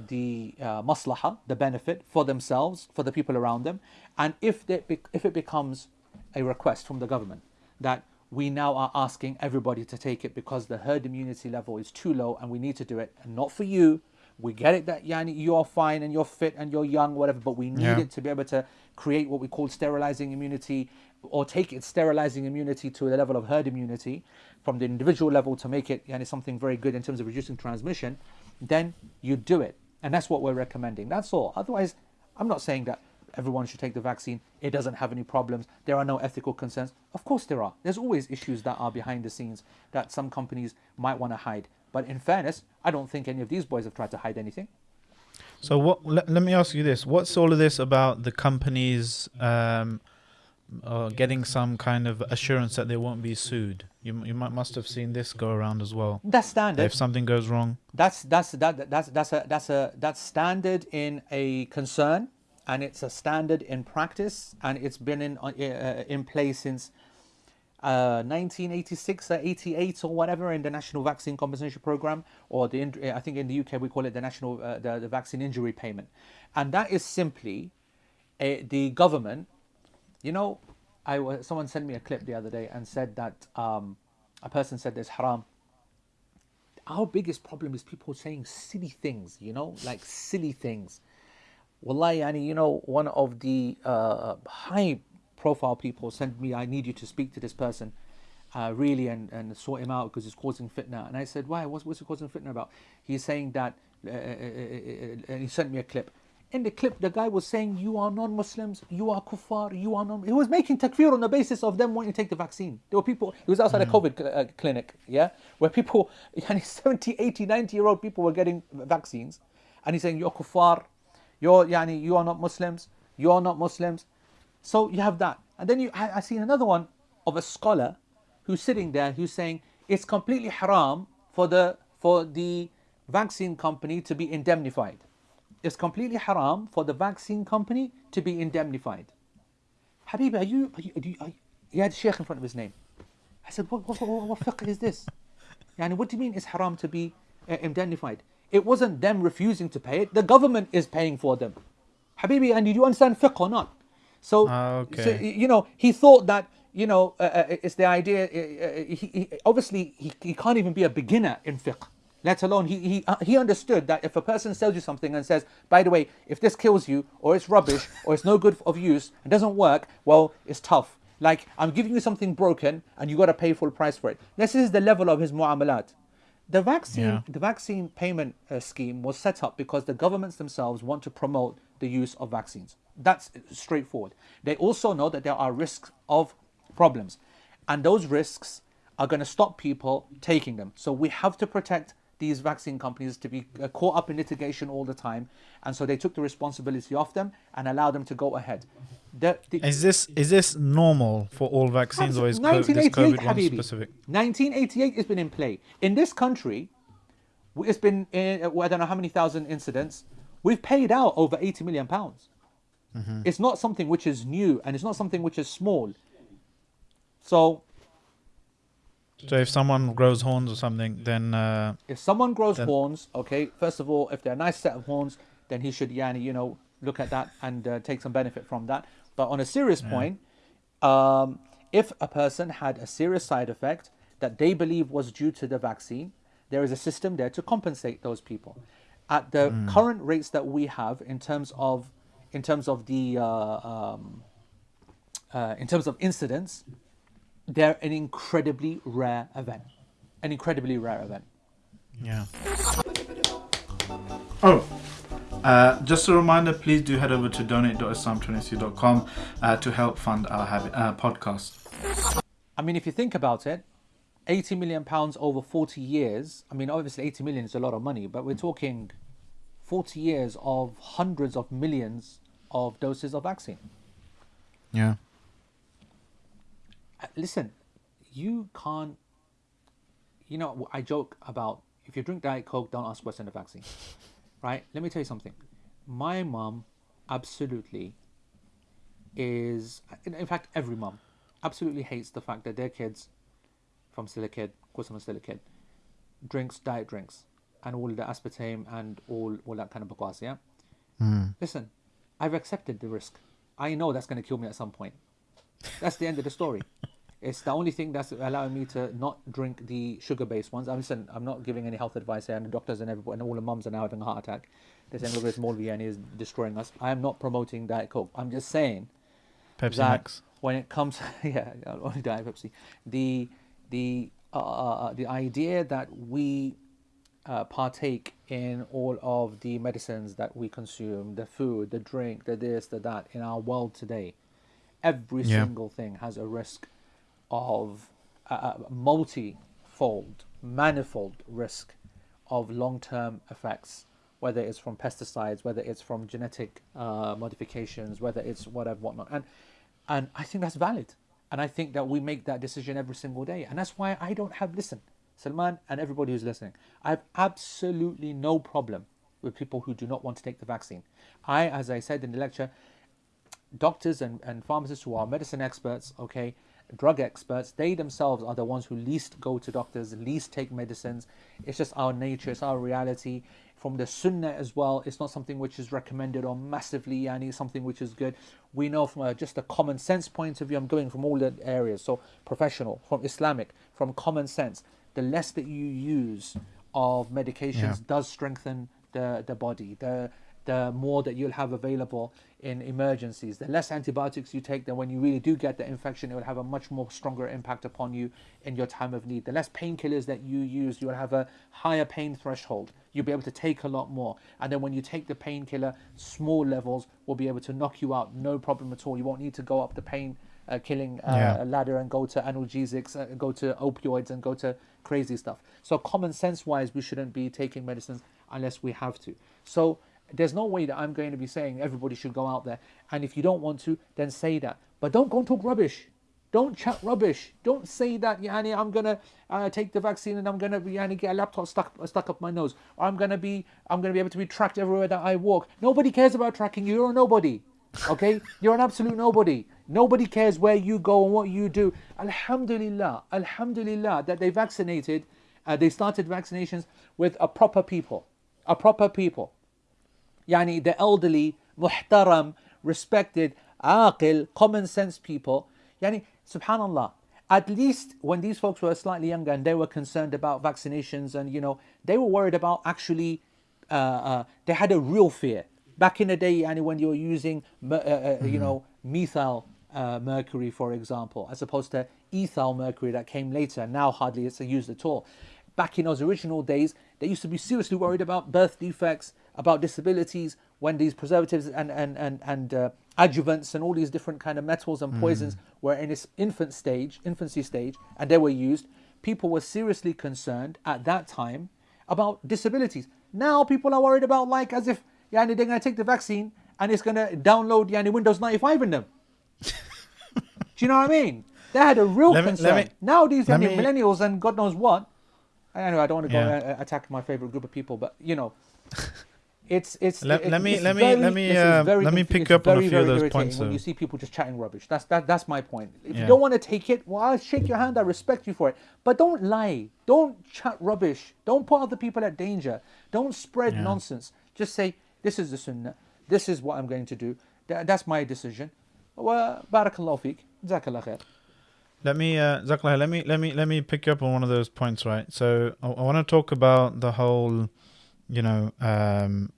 the uh, maslaha, the benefit for themselves, for the people around them, and if they, if it becomes a request from the government that we now are asking everybody to take it because the herd immunity level is too low and we need to do it and not for you we get it that yani you're fine and you're fit and you're young whatever but we need Yeah. it to be able to create what we call sterilizing immunity or take it sterilizing immunity to the level of herd immunity from the individual level to make it yani, something very good in terms of reducing transmission then you do it. And that's what we're recommending. That's all. Otherwise i'm not saying that everyone should take the vaccine. It doesn't have any problems. There are no ethical concerns. Of course there are. There's always issues that are behind the scenes that some companies might want to hide. But in fairness i don't think any of these boys have tried to hide anything. So what? Let, let me ask you this: What's all of this about the companies um, uh, getting some kind of assurance that they won't be sued? You you might must have seen this go around as well. that's standard If something goes wrong, that's that's that that's that's a that's a that's standard in a concern and it's a standard in practice and it's been in uh, uh, in place since uh, 1986 or 88 or whatever in the national vaccine compensation program or the I think in the UK we call it the national uh, the, the vaccine injury payment and that is simply uh, the government you know I was, someone sent me a clip the other day and said that um, a person said there's haram our biggest problem is people saying silly things, you know, like silly things. Wallahi, yani, you know, one of the uh, high profile people sent me, I need you to speak to this person, uh, really, and, and sort him out because he's causing fitna. And I said, why? What's, what's it causing fitna about? He's saying that, uh, uh, uh, uh, and he sent me a clip. In the clip, the guy was saying, you are non-Muslims, you are kuffar, you are non... He was making takfir on the basis of them wanting to take the vaccine. There were people, it was outside a COVID cl- uh, clinic, yeah, where people, yani 70, 80, 90 year old people were getting vaccines. And he's saying, you're kuffar, You're yani, you are not Muslims. You are not Muslims. So you have that, and then you I, I seen another one of a scholar who's sitting there who's saying it's completely haram for the for the vaccine company to be indemnified. It's completely haram for the vaccine company to be indemnified. Habibi, are you, are you, are you, are you he had Sheikh in front of his name. I said, what, what, what, what fiqh is this? And what do you mean it's haram to be uh, indemnified? It wasn't them refusing to pay it. The government is paying for them. Habibi, and do you understand fiqh or not? So, Ah, so, you know, he thought that, you know, uh, uh, it's the idea, uh, uh, he, he, obviously, he, he can't even be a beginner in fiqh, let alone, he, he, uh, he understood that if a person sells you something and says, by the way, if this kills you, or it's rubbish, or it's no good of use, and doesn't work, well, it's tough. Like, I'm giving you something broken, and you got to pay full price for it. This is the level of his mu'amalat. The vaccine, Yeah. the vaccine payment uh, scheme was set up because the governments themselves want to promote the use of vaccines. That's straightforward. They also know that there are risks of problems, and those risks are going to stop people taking them. So we have to protect these vaccine companies to be uh, caught up in litigation all the time, and so they took the responsibility off them and allowed them to go ahead. The, the, Is this is this normal for all vaccines or is COVID one Habibi. specific? 1988 has been in play. In this country, it's been, uh, well, I don't know how many thousand incidents. We've paid out over 80 million pounds. Mm-hmm. It's not something which is new and it's not something which is small. So So if someone grows horns or something, then uh, if someone grows Then- horns, okay, first of all, if they're a nice set of horns, then he should, yani, you know, look at that and uh, take some benefit from that. But on a serious point, um, if a person had a serious side effect that they believe was due to the vaccine, there is a system there to compensate those people. At the current rates that we have in terms of, in terms of the, uh, um, uh, in terms of incidents, they're an incredibly rare event. An incredibly rare event. yeah. Oh, uh, just a reminder, please do head over to donate.islam21c.com uh, to help fund our habi- uh, podcast. I mean, if you think about it, 80 million pounds over 40 years. I mean, obviously, 80 million is a lot of money, but we're talking 40 years of hundreds of millions of doses of vaccine. Yeah. Listen, you can't. You know, I joke about if you drink Diet Coke, don't ask what's in the vaccine. Right? Let me tell you something. My mom, absolutely is, in fact, every mom, absolutely hates the fact that their kids, from still a kid, of course I'm still a kid, drinks diet drinks and all the aspartame and all, all that kind of bakwas, yeah? Hmm. Listen, I've accepted the risk. I know that's going to kill me at some point. That's the end of the story. It's the only thing that's allowing me to not drink the sugar-based ones. I'm listen, I'm not giving any health advice here, and the doctors and everybody and all the mums are now having a heart attack. They're saying look, this Molviani is destroying us. I am not promoting Diet Coke. I'm just saying Pepsi that Max. when it comes, yeah, only Diet Pepsi. The the uh, uh, the idea that we uh, partake in all of the medicines that we consume, the food, the drink, the this, the that in our world today, every Yeah. single thing has a risk of a, a multi-fold, manifold risk of long-term effects, whether it's from pesticides, whether it's from genetic uh, modifications, whether it's whatever, whatnot, and and I think that's valid, and I think that we make that decision every single day, and that's why I don't have listen, Salman and everybody who's listening, I have absolutely no problem with people who do not want to take the vaccine. I, as I said in the lecture, doctors and, and pharmacists who are medicine experts, okay, drug experts, they themselves are the ones who least go to doctors, least take medicines. It's just our nature, it's our reality. From the sunnah as well, it's not something which is recommended or massively, and it's something which is good. We know from a, just a common sense point of view, I'm going from all the areas, so professional, from Islamic, from common sense, the less that you use of medications Yeah. does strengthen the, the body. The the more that you'll have available in emergencies. The less antibiotics you take, then when you really do get the infection, it will have a much more stronger impact upon you in your time of need. The less painkillers that you use, you'll have a higher pain threshold. You'll be able to take a lot more. And then when you take the painkiller, small levels will be able to knock you out, no problem at all. You won't need to go up the pain uh, killing uh, Yeah. ladder and go to analgesics, uh, go to opioids, and go to crazy stuff. So common sense wise, we shouldn't be taking medicines unless we have to. So there's no way that I'm going to be saying everybody should go out there. And if you don't want to, then say that. But don't go and talk rubbish. Don't chat rubbish. Don't say that, Yani, I'm gonna uh, take the vaccine and I'm gonna be Yani, get a laptop stuck stuck up my nose. Or I'm gonna be I'm gonna be able to be tracked everywhere that I walk. Nobody cares about tracking you. You're a nobody. Okay? You're an absolute nobody. Nobody cares where you go and what you do. Alhamdulillah, Alhamdulillah that they vaccinated, uh, they started vaccinations with a proper people. A proper people. Yani the elderly, muhtaram, respected, aqil, common sense people. Yani, subhanallah, at least when these folks were slightly younger and they were concerned about vaccinations and, you know, they were worried about actually, uh, uh, they had a real fear. Back in the day, yani, when you were using, uh, uh, you know, methyl uh, mercury, for example, as opposed to ethyl mercury that came later. Now hardly it's used at all. Back in those original days, they used to be seriously worried about birth defects, about disabilities, when these preservatives and and and and uh, adjuvants and all these different kind of metals and poisons were in its infant stage, infancy stage, and they were used. People were seriously concerned at that time about disabilities. Now people are worried about like as if yeah, they're going to take the vaccine and it's going to download yani, Windows 95 in them. Do you know what I mean? They had a real Let concern. me- now these me- millennials and God knows what. I know I don't want to go Yeah. and uh, attack my favorite group of people, but you know, it's it's. Let- it- let me- let me- very- let me, uh, very let me pick up on a very, few of those points, When though. you see people just chatting rubbish, that's that that's my point. If Yeah. you don't want to take it, well, I'll shake your hand. I respect you for it, but don't lie. Don't chat rubbish. Don't put other people at danger. Don't spread Yeah. nonsense. Just say this is the sunnah. This is what I'm going to do. Tha- That's my decision. Well, barakallahu feek. Jazakallah khair. Let me, uh, let me, let me, let me pick you up on one of those points, right? So I, I want to talk about the whole, you know, um,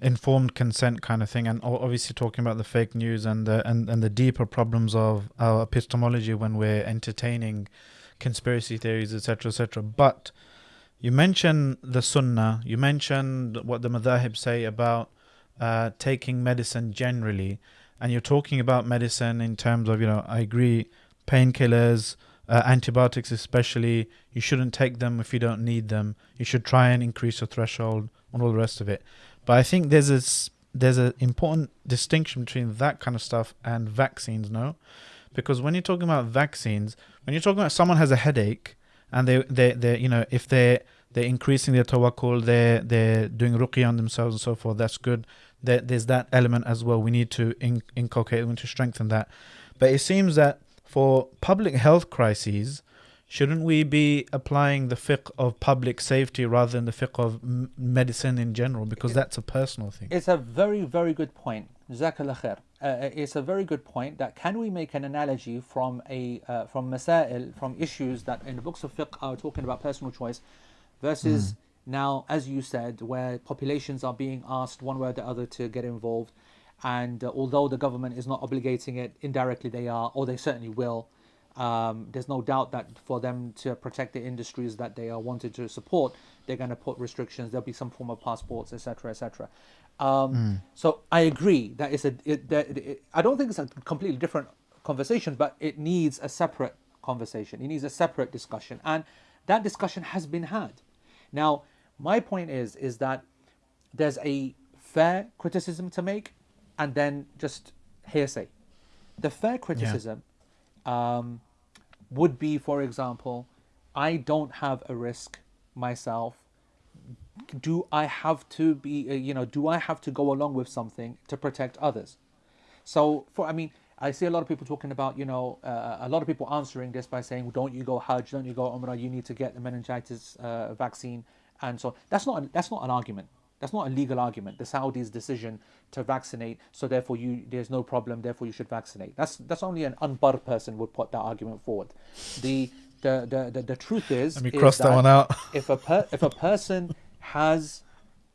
informed consent kind of thing, and obviously talking about the fake news and the and, and the deeper problems of our epistemology when we're entertaining conspiracy theories, etc., etc. But you mentioned the Sunnah, you mentioned what the Madhahib say about uh, taking medicine generally, and you're talking about medicine in terms of, you know, I agree, painkillers, uh, antibiotics especially, you shouldn't take them if you don't need them. You should try and increase your threshold and all the rest of it. But I think there's this there's an important distinction between that kind of stuff and vaccines, no? Because when you're talking about vaccines, when you're talking about someone has a headache and they they they you know if they they're increasing their tawakkul, they're they're doing ruqya on themselves and so forth. That's good. There, there's that element as well. We need to in, inculcate, we need to strengthen that. But it seems that for public health crises, shouldn't we be applying the fiqh of public safety rather than the fiqh of m- medicine in general? Because that's a personal thing. It's a very, very good point. Jazakallah khair. Uh, it's a very good point that can we make an analogy from a uh, from masail, from issues that in the books of fiqh are talking about personal choice versus now, as you said, where populations are being asked one way or the other to get involved. And uh, although the government is not obligating it, indirectly they are, or they certainly will. Um, there's no doubt that for them to protect the industries that they are wanted to support, they're going to put restrictions. There'll be some form of passports, etc., etc. Um, So I agree that it's a. It, that it, I don't think it's a completely different conversation, but it needs a separate conversation. It needs a separate discussion, and that discussion has been had. Now, my point is is that there's a fair criticism to make, and then just hearsay. The fair criticism um, would be, for example, I don't have a risk myself. Do I have to be, uh, you know, do I have to go along with something to protect others? So, for I mean, I see a lot of people talking about, you know, uh, a lot of people answering this by saying, "Don't you go Hajj? Don't you go Umrah? You need to get the meningitis uh, vaccine." And so that's not that's not an argument. That's not a legal argument. The Saudis' decision to vaccinate, so therefore you there's no problem. Therefore you should vaccinate. That's that's only an unbar person would put that argument forward. The the the the, the truth is, Let me cross that one out. if a per, if a person has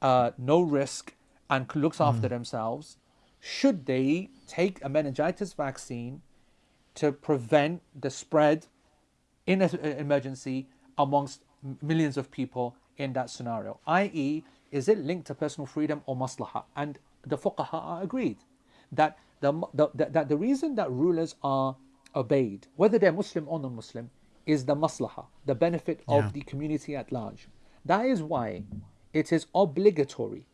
uh, no risk and looks after themselves, should they take a meningitis vaccine to prevent the spread in an emergency amongst millions of people in that scenario? I.e., is it linked to personal freedom or maslaha? And the fuqaha are agreed that the, the, the, that the reason that rulers are obeyed, whether they're Muslim or non-Muslim, is the maslaha, the benefit Yeah. of the community at large. That is why it is obligatory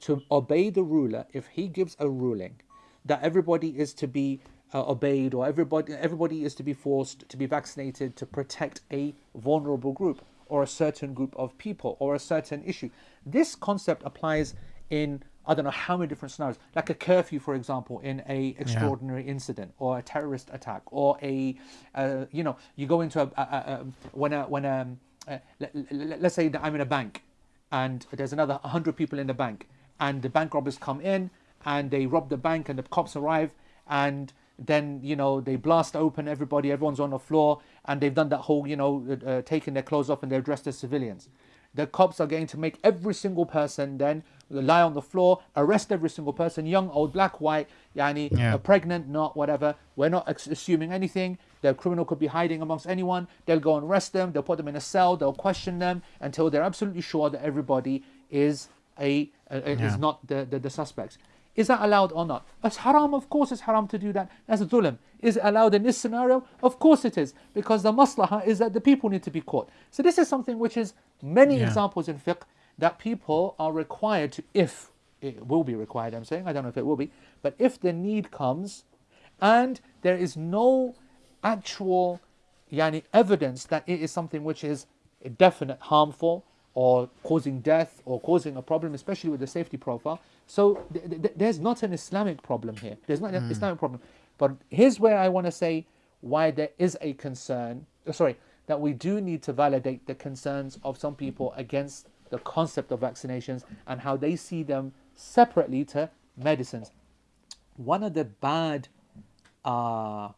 to obey the ruler if he gives a ruling that everybody is to be uh, obeyed or everybody everybody is to be forced to be vaccinated to protect a vulnerable group or a certain group of people or a certain issue. This concept applies in I don't know how many different scenarios, like a curfew, for example, in a extraordinary incident or a terrorist attack, or a, uh, you know, you go into a, a, a when a when a, uh, let, let's say that I'm in a bank, and there's another hundred people in the bank, and the bank robbers come in and they rob the bank, and the cops arrive, and then you know they blast open everybody, everyone's on the floor, and they've done that whole you know uh, uh taking their clothes off and they're dressed as civilians the cops are going to make every single person then lie on the floor, arrest every single person, young, old, black, white, yani, Yeah. uh, pregnant, not whatever. We're not assuming anything. The criminal could be hiding amongst anyone. They'll go and arrest them. They'll put them in a cell. They'll question them until they're absolutely sure that everybody is a, uh, Yeah. is not the, the, the suspects. Is that allowed or not? It's haram, of course it's haram to do that. That's dhulm. Is it allowed in this scenario? Of course it is, because the maslaha is that the people need to be caught. So this is something which is many Yeah. examples in fiqh that people are required to, if it will be required, I'm saying, I don't know if it will be, but if the need comes and there is no actual yani, evidence that it is something which is definite harmful or causing death or causing a problem, especially with the safety profile. So th- th- there's not an Islamic problem here. There's not an Islamic problem. But here's where I want to say why there is a concern. uh, Sorry, that we do need to validate the concerns of some people against the concept of vaccinations and how they see them separately to medicines. One of the bad uh,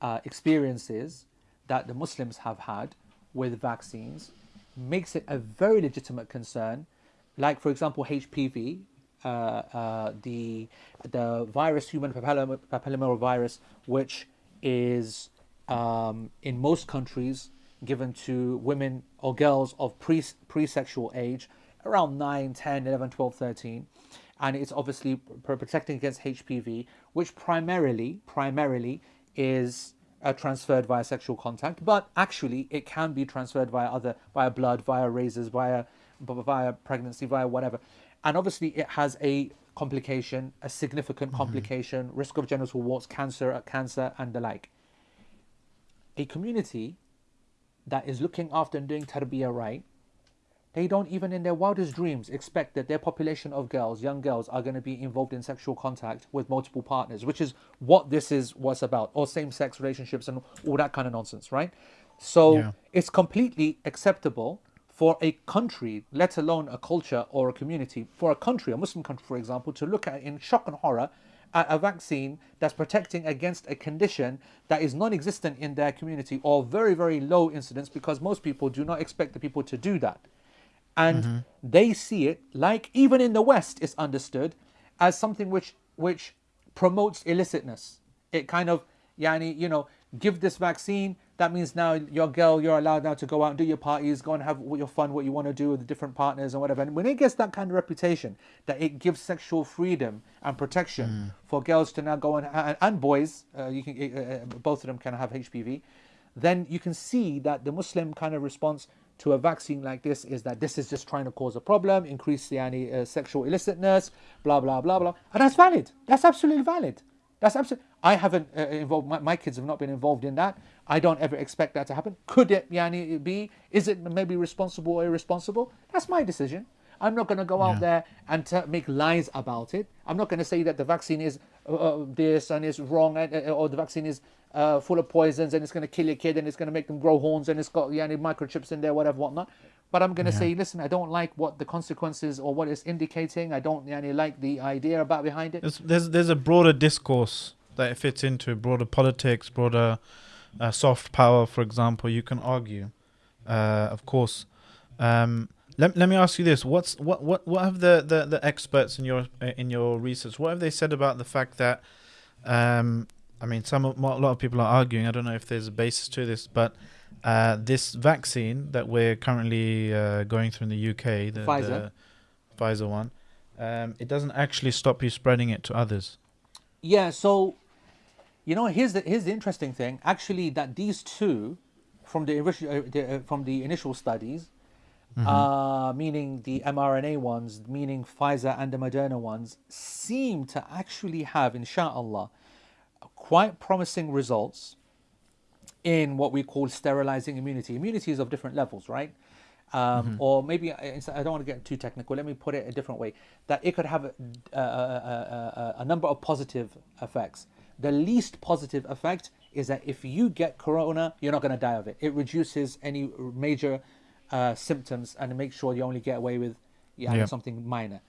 uh, experiences that the Muslims have had with vaccines makes it a very legitimate concern. Like, for example, HPV, uh, uh, the the virus, human papilloma- papillomavirus, which is um, in most countries given to women or girls of pre pre-sexual age, around 9, 10, 11, 12, 13 and it's obviously pr- protecting against HPV, which primarily primarily is uh, transferred via sexual contact, but actually it can be transferred via other via blood, via razors, via via pregnancy, via whatever, and obviously it has a complication, a significant complication, risk of genital warts, cancer, cancer, and the like. A community that is looking after and doing tarbiyah right they don't even in their wildest dreams expect that their population of girls, young girls, are going to be involved in sexual contact with multiple partners, which is what this is what's about, or same-sex relationships and all that kind of nonsense, right? So Yeah. it's completely acceptable for a country, let alone a culture or a community, for a country, a Muslim country, for example, to look at in shock and horror a vaccine that's protecting against a condition that is non-existent in their community or very, very low incidence because most people do not expect the people to do that. And mm-hmm. they see it like even in the west it's understood as something which which promotes illicitness. It kind of yani you know give this vaccine that means now your girl you're allowed now to go out and do your parties go and have what your fun what you want to do with the different partners and whatever and when it gets that kind of reputation that it gives sexual freedom and protection for girls to now go and and, and boys uh, you can uh, uh, both of them can have hpv then you can see that the Muslim kind of response to a vaccine like this is that this is just trying to cause a problem, increase the yani, uh, sexual illicitness, blah blah blah blah, and that's valid. That's absolutely valid. That's absolutely. I haven't uh, involved. My, my kids have not been involved in that. I don't ever expect that to happen. Could it yani, be? Is it maybe responsible or irresponsible? That's my decision. I'm not going to go out there and make lies about it. I'm not going to say that the vaccine is uh, uh, this and is wrong, and, uh, or the vaccine is uh, full of poisons and it's going to kill your kid and it's going to make them grow horns and it's got yeah, any microchips in there, whatever, whatnot. But I'm going to say, listen, I don't like what the consequences or what it's indicating. I don't yani, like the idea about behind it. There's, there's there's a broader discourse that it fits into broader politics, broader uh, soft power, for example. You can argue, uh, of course. Um, let, let me ask you this: What's what what what have the, the, the experts in your uh, in your research? What have they said about the fact that? Um, I mean, some a lot of people are arguing. I don't know if there's a basis to this, but uh, this vaccine that we're currently uh, going through in the UK, the Pfizer. the Pfizer one, um, it doesn't actually stop you spreading it to others. Yeah, so you know, here's the here's the interesting thing. Actually, that these two, from the, uh, the uh, from the initial studies, uh, meaning the mRNA ones, meaning Pfizer and the Moderna ones, seem to actually have, inshallah, quite promising results in what we call sterilizing immunity. Immunity is of different levels, right? Um, Or maybe I I don't want to get too technical. Let me put it a different way: that it could have a, a, a, a, a number of positive effects. The least positive effect is that if you get corona, you're not going to die of it. It reduces any major uh, symptoms and makes sure you only get away with yeah, Yeah. something minor.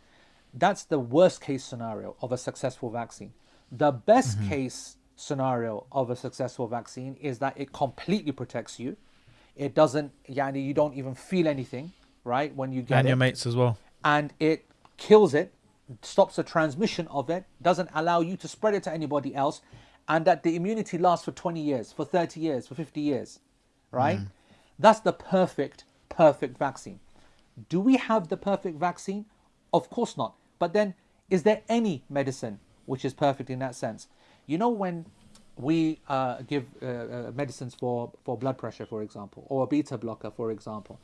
That's the worst case scenario of a successful vaccine. The best case scenario of a successful vaccine is that it completely protects you. It doesn't, yani you don't even feel anything, right, when you get and it your mates as well. and it kills it, stops the transmission of it, doesn't allow you to spread it to anybody else, and that the immunity lasts for 20 years, for 30 years, for 50 years, right? That's the perfect, perfect vaccine. Do we have the perfect vaccine? Of course not. But then, is there any medicine which is perfect in that sense? You know, when we uh, give uh, uh, medicines for, for blood pressure, for example, or a beta blocker, for example,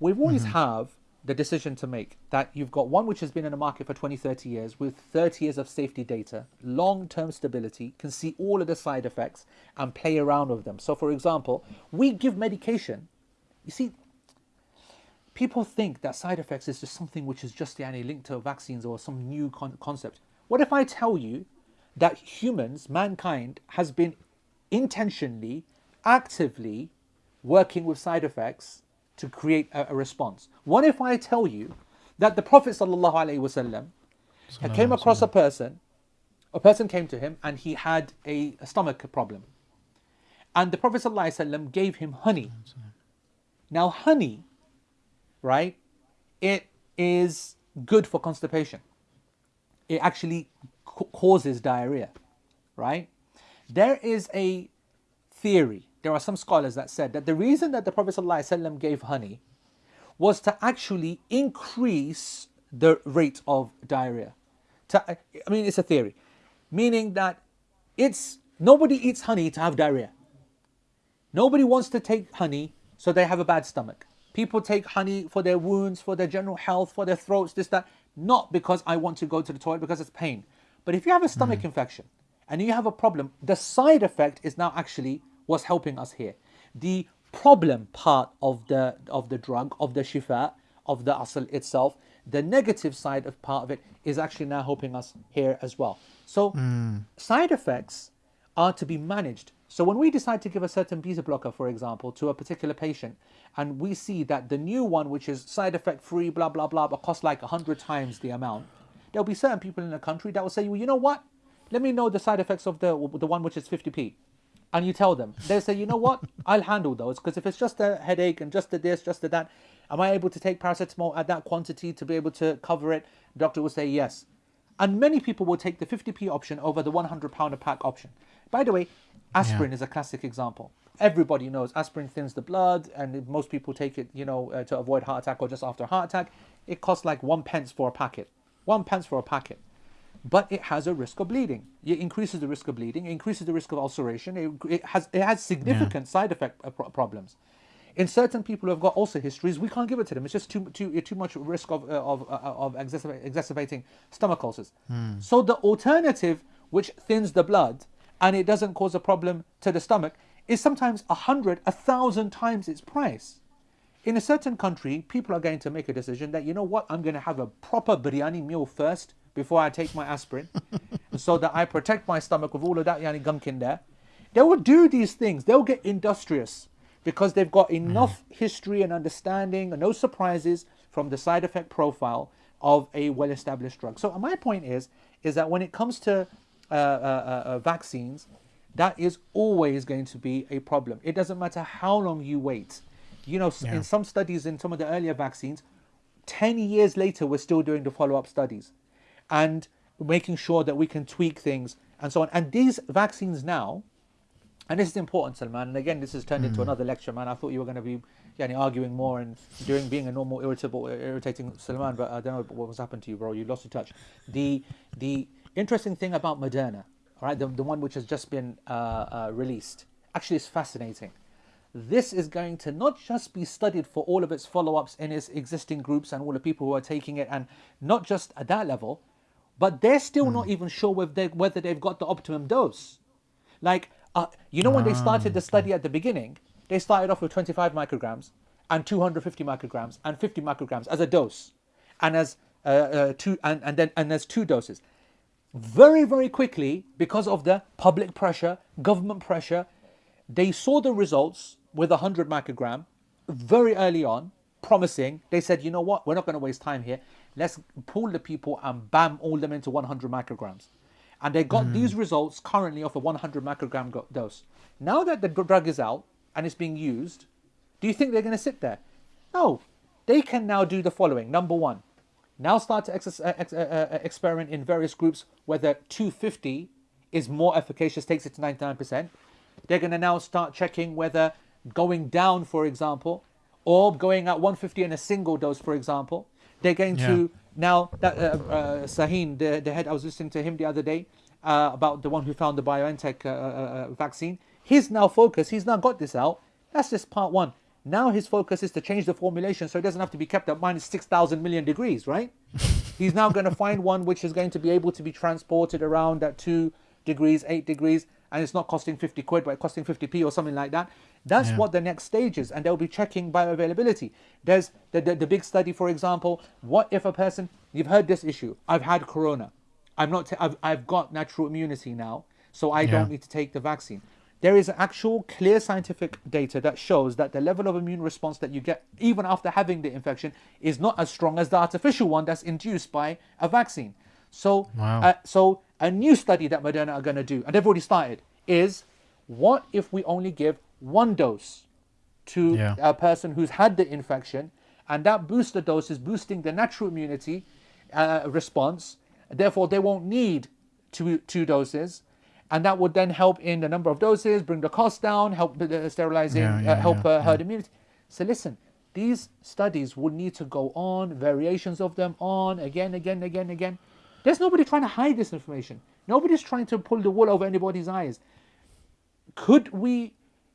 we always have the decision to make that you've got one which has been in the market for 20, 30 years with 30 years of safety data, long term stability, can see all of the side effects and play around with them. So, for example, we give medication. You see, people think that side effects is just something which is just yani, linked to vaccines or some new con- concept. What if I tell you that humans, mankind, has been intentionally, actively working with side effects to create a, a response? What if I tell you that the Prophet alaihi came across a person, a person came to him and he had a, a stomach problem, and the Prophet wasallam gave him honey. Now, honey right? It is good for constipation. It actually causes diarrhea, right? There is a theory, there are some scholars that said that the reason that the Prophet ﷺ gave honey was to actually increase the rate of diarrhea. To, I mean, it's a theory, meaning that it's nobody eats honey to have diarrhea. Nobody wants to take honey so they have a bad stomach. People take honey for their wounds, for their general health, for their throats, this, that. Not because I want to go to the toilet because it's pain. But if you have a stomach mm-hmm. infection and you have a problem, the side effect is now actually what's helping us here. The problem part of the of the drug, of the shifa, of the asl itself, the negative side of part of it is actually now helping us here as well. So hmm. side effects are to be managed. So when we decide to give a certain beta blocker, for example, to a particular patient, and we see that the new one, which is side effect free, blah blah blah, but costs like hundred times the amount, there'll be certain people in the country that will say, well, you know what? Let me know the side effects of the the one which is 50p. And you tell them, they say, you know what? I'll handle those because if it's just a headache and just a this, just a that, am I able to take paracetamol at that quantity to be able to cover it? doctor will say yes. And many people will take the 50p option over the 100 pound a pack option. By the way, aspirin is a classic example. Everybody knows aspirin thins the blood, and most people take it, you know, uh, to avoid heart attack or just after a heart attack. It costs like one pence for a packet. One pence for a packet. But it has a risk of bleeding. It increases the risk of bleeding. It increases the risk of ulceration. It, it has it has significant side effect uh, problems. In certain people who have got ulcer histories, we can't give it to them. It's just too too too much risk of uh, of uh, of exacerbating stomach ulcers. So the alternative, which thins the blood and it doesn't cause a problem to the stomach, is sometimes a hundred, a thousand times its price. In a certain country, people are going to make a decision that you know what, I'm going to have a proper biryani meal first before I take my aspirin, so that I protect my stomach with all of that yani gunk in there. They will do these things. They'll get industrious because they've got enough history and understanding and no surprises from the side effect profile of a well-established drug. So my point is, is that when it comes to uh, uh, uh, uh, vaccines, that is always going to be a problem. It doesn't matter how long you wait. You know, Yeah. in some studies, in some of the earlier vaccines, 10 years later, we're still doing the follow up studies and making sure that we can tweak things and so on. And these vaccines now, and this is important, Salman, and again, this has turned into another lecture, man. I thought you were going to be yani, arguing more and doing being a normal, irritable, irritating Salman, but I don't know what was happened to you, bro. You lost your touch. The, the interesting thing about Moderna, all right, the, the one which has just been uh, uh, released, actually is fascinating. this is going to not just be studied for all of its follow-ups in its existing groups and all the people who are taking it, and not just at that level, but they're still not even sure whether, they, whether they've got the optimum dose. Like, uh, you know, when they started the study at the beginning, they started off with 25 micrograms and 250 micrograms and 50 micrograms as a dose, and as uh, uh, two and, and then and there's two doses. Very very quickly, because of the public pressure, government pressure, they saw the results with 100 microgram very early on, promising. They said, you know what, we're not going to waste time here. Let's pull the people and bam, all them into 100 micrograms. And they got these results currently of a 100 microgram dose. Now that the drug is out and it's being used, do you think they're going to sit there? No. They can now do the following. Number one, now start to ex- uh, ex- uh, uh, experiment in various groups whether 250 is more efficacious, takes it to 99%. They're going to now start checking whether going down, for example, or going at 150 in a single dose, for example, they're going to now that uh, uh, Sahin, the, the head, I was listening to him the other day uh, about the one who found the BioNTech uh, uh, uh, vaccine. His now focus, he's now got this out. That's just part one. Now his focus is to change the formulation so it doesn't have to be kept at minus 6,000 million degrees, right? He's now going to find one which is going to be able to be transported around at 2 degrees, 8 degrees, and it's not costing 50 quid, but costing 50p or something like that. That's Yeah. what the next stage is, and they'll be checking bioavailability. There's the, the, the big study, for example, what if a person, you've heard this issue, I've had corona, I'm not, i I've, I've got natural immunity now, so I Yeah. don't need to take the vaccine. There is actual clear scientific data that shows that the level of immune response that you get even after having the infection is not as strong as the artificial one that's induced by a vaccine. So, Wow. uh, so a new study that Moderna are going to do, and they've already started, is what if we only give one dose to Yeah. a person who's had the infection, and that booster dose is boosting the natural immunity uh, response. Therefore, they won't need two two doses, and that would then help in the number of doses, bring the cost down, help the sterilizing, Yeah, uh, help yeah, uh, herd immunity. So listen, these studies would need to go on, variations of them on again, again, again, again. There's nobody trying to hide this information. Nobody's trying to pull the wool over anybody's eyes. Could we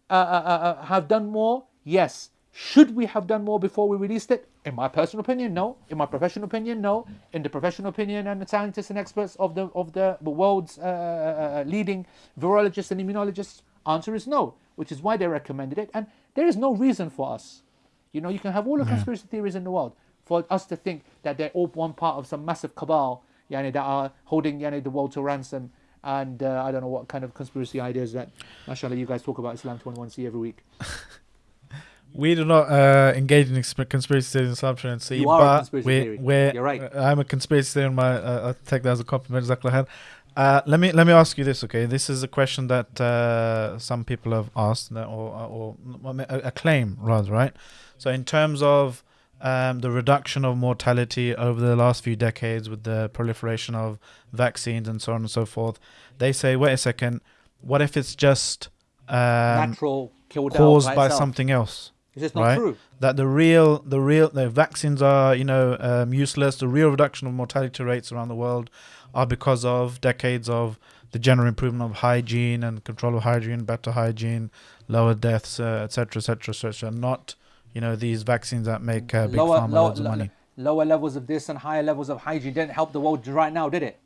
uh, uh, uh, uh, have done more? Yes. Should we have done more before we released it? In my personal opinion, no. In my professional opinion, no. In the professional opinion and the scientists and experts of the of the, world's uh, leading virologists and immunologists, answer is no. Which is why they recommended it, and there is no reason for us. You know, you can have all the conspiracy theories in the world for us to think that they're all one part of some massive cabal, yani, that are holding yani, the world to ransom. And uh, I don't know what kind of conspiracy ideas that, mashallah, you guys talk about Islam 21C every week. We do not uh, engage in conspiracy theories in Islam and see, You are a but conspiracy we're, theory. we're, You're right. uh, I'm a conspiracy theory. In my, uh, I take that as a compliment. Uh, let me let me ask you this, okay? This is a question that uh, some people have asked, or, or, or a, a claim rather, right? So, in terms of um, the reduction of mortality over the last few decades with the proliferation of vaccines and so on and so forth, they say, wait a second, what if it's just um, Natural caused out by something else? Is this not right? true? that the real the real the vaccines are you know um, useless the real reduction of mortality rates around the world are because of decades of the general improvement of hygiene and control of hygiene better hygiene lower deaths etc etc etc not you know these vaccines that make uh, big lower, pharma lower, loads of money lower levels of this and higher levels of hygiene didn't help the world right now, did it?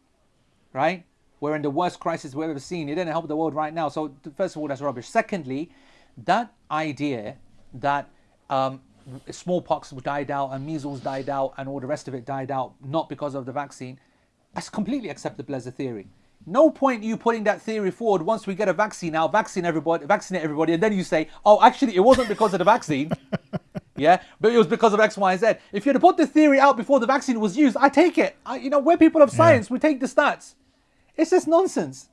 Right? We're in the worst crisis we've ever seen. It didn't help the world right now. So, first of all, that's rubbish. Secondly, that idea that um, smallpox died out and measles died out and all the rest of it died out not because of the vaccine, that's completely acceptable as a theory. No point you putting that theory forward once we get a vaccine out, vaccine everybody, vaccinate everybody, and then you say, oh, actually, it wasn't because of the vaccine. Yeah, but it was because of X, Y, Z. If you had to put the theory out before the vaccine was used, I take it. I, you know, we're people of science. We take the stats. It's just nonsense.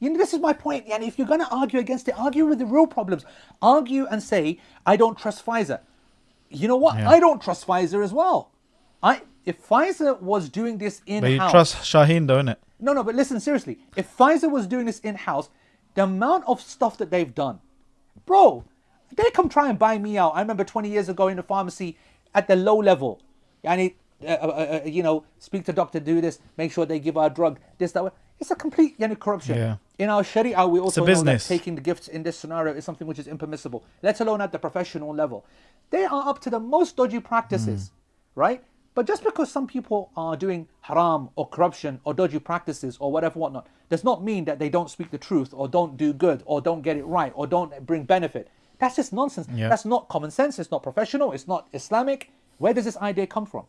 You know, this is my point. And if you're going to argue against it, argue with the real problems. Argue and say, I don't trust Pfizer. You know what? Yeah. I don't trust Pfizer as well. I if Pfizer was doing this in but you trust Shaheen, don't innit? No, no, but listen seriously. If Pfizer was doing this in house, the amount of stuff that they've done, bro, they come try and buy me out. I remember 20 years ago in the pharmacy at the low level. I need, uh, uh, uh, you know, speak to doctor, do this, make sure they give our drug, this, that. Way. It's a complete you know, corruption. Yeah. in our Sharia, we also know that taking the gifts in this scenario is something which is impermissible, let alone at the professional level. They are up to the most dodgy practices, right? But just because some people are doing haram or corruption or dodgy practices or whatever, whatnot, does not mean that they don't speak the truth or don't do good or don't get it right or don't bring benefit. That's just nonsense. Yeah. That's not common sense. It's not professional. It's not Islamic. Where does this idea come from?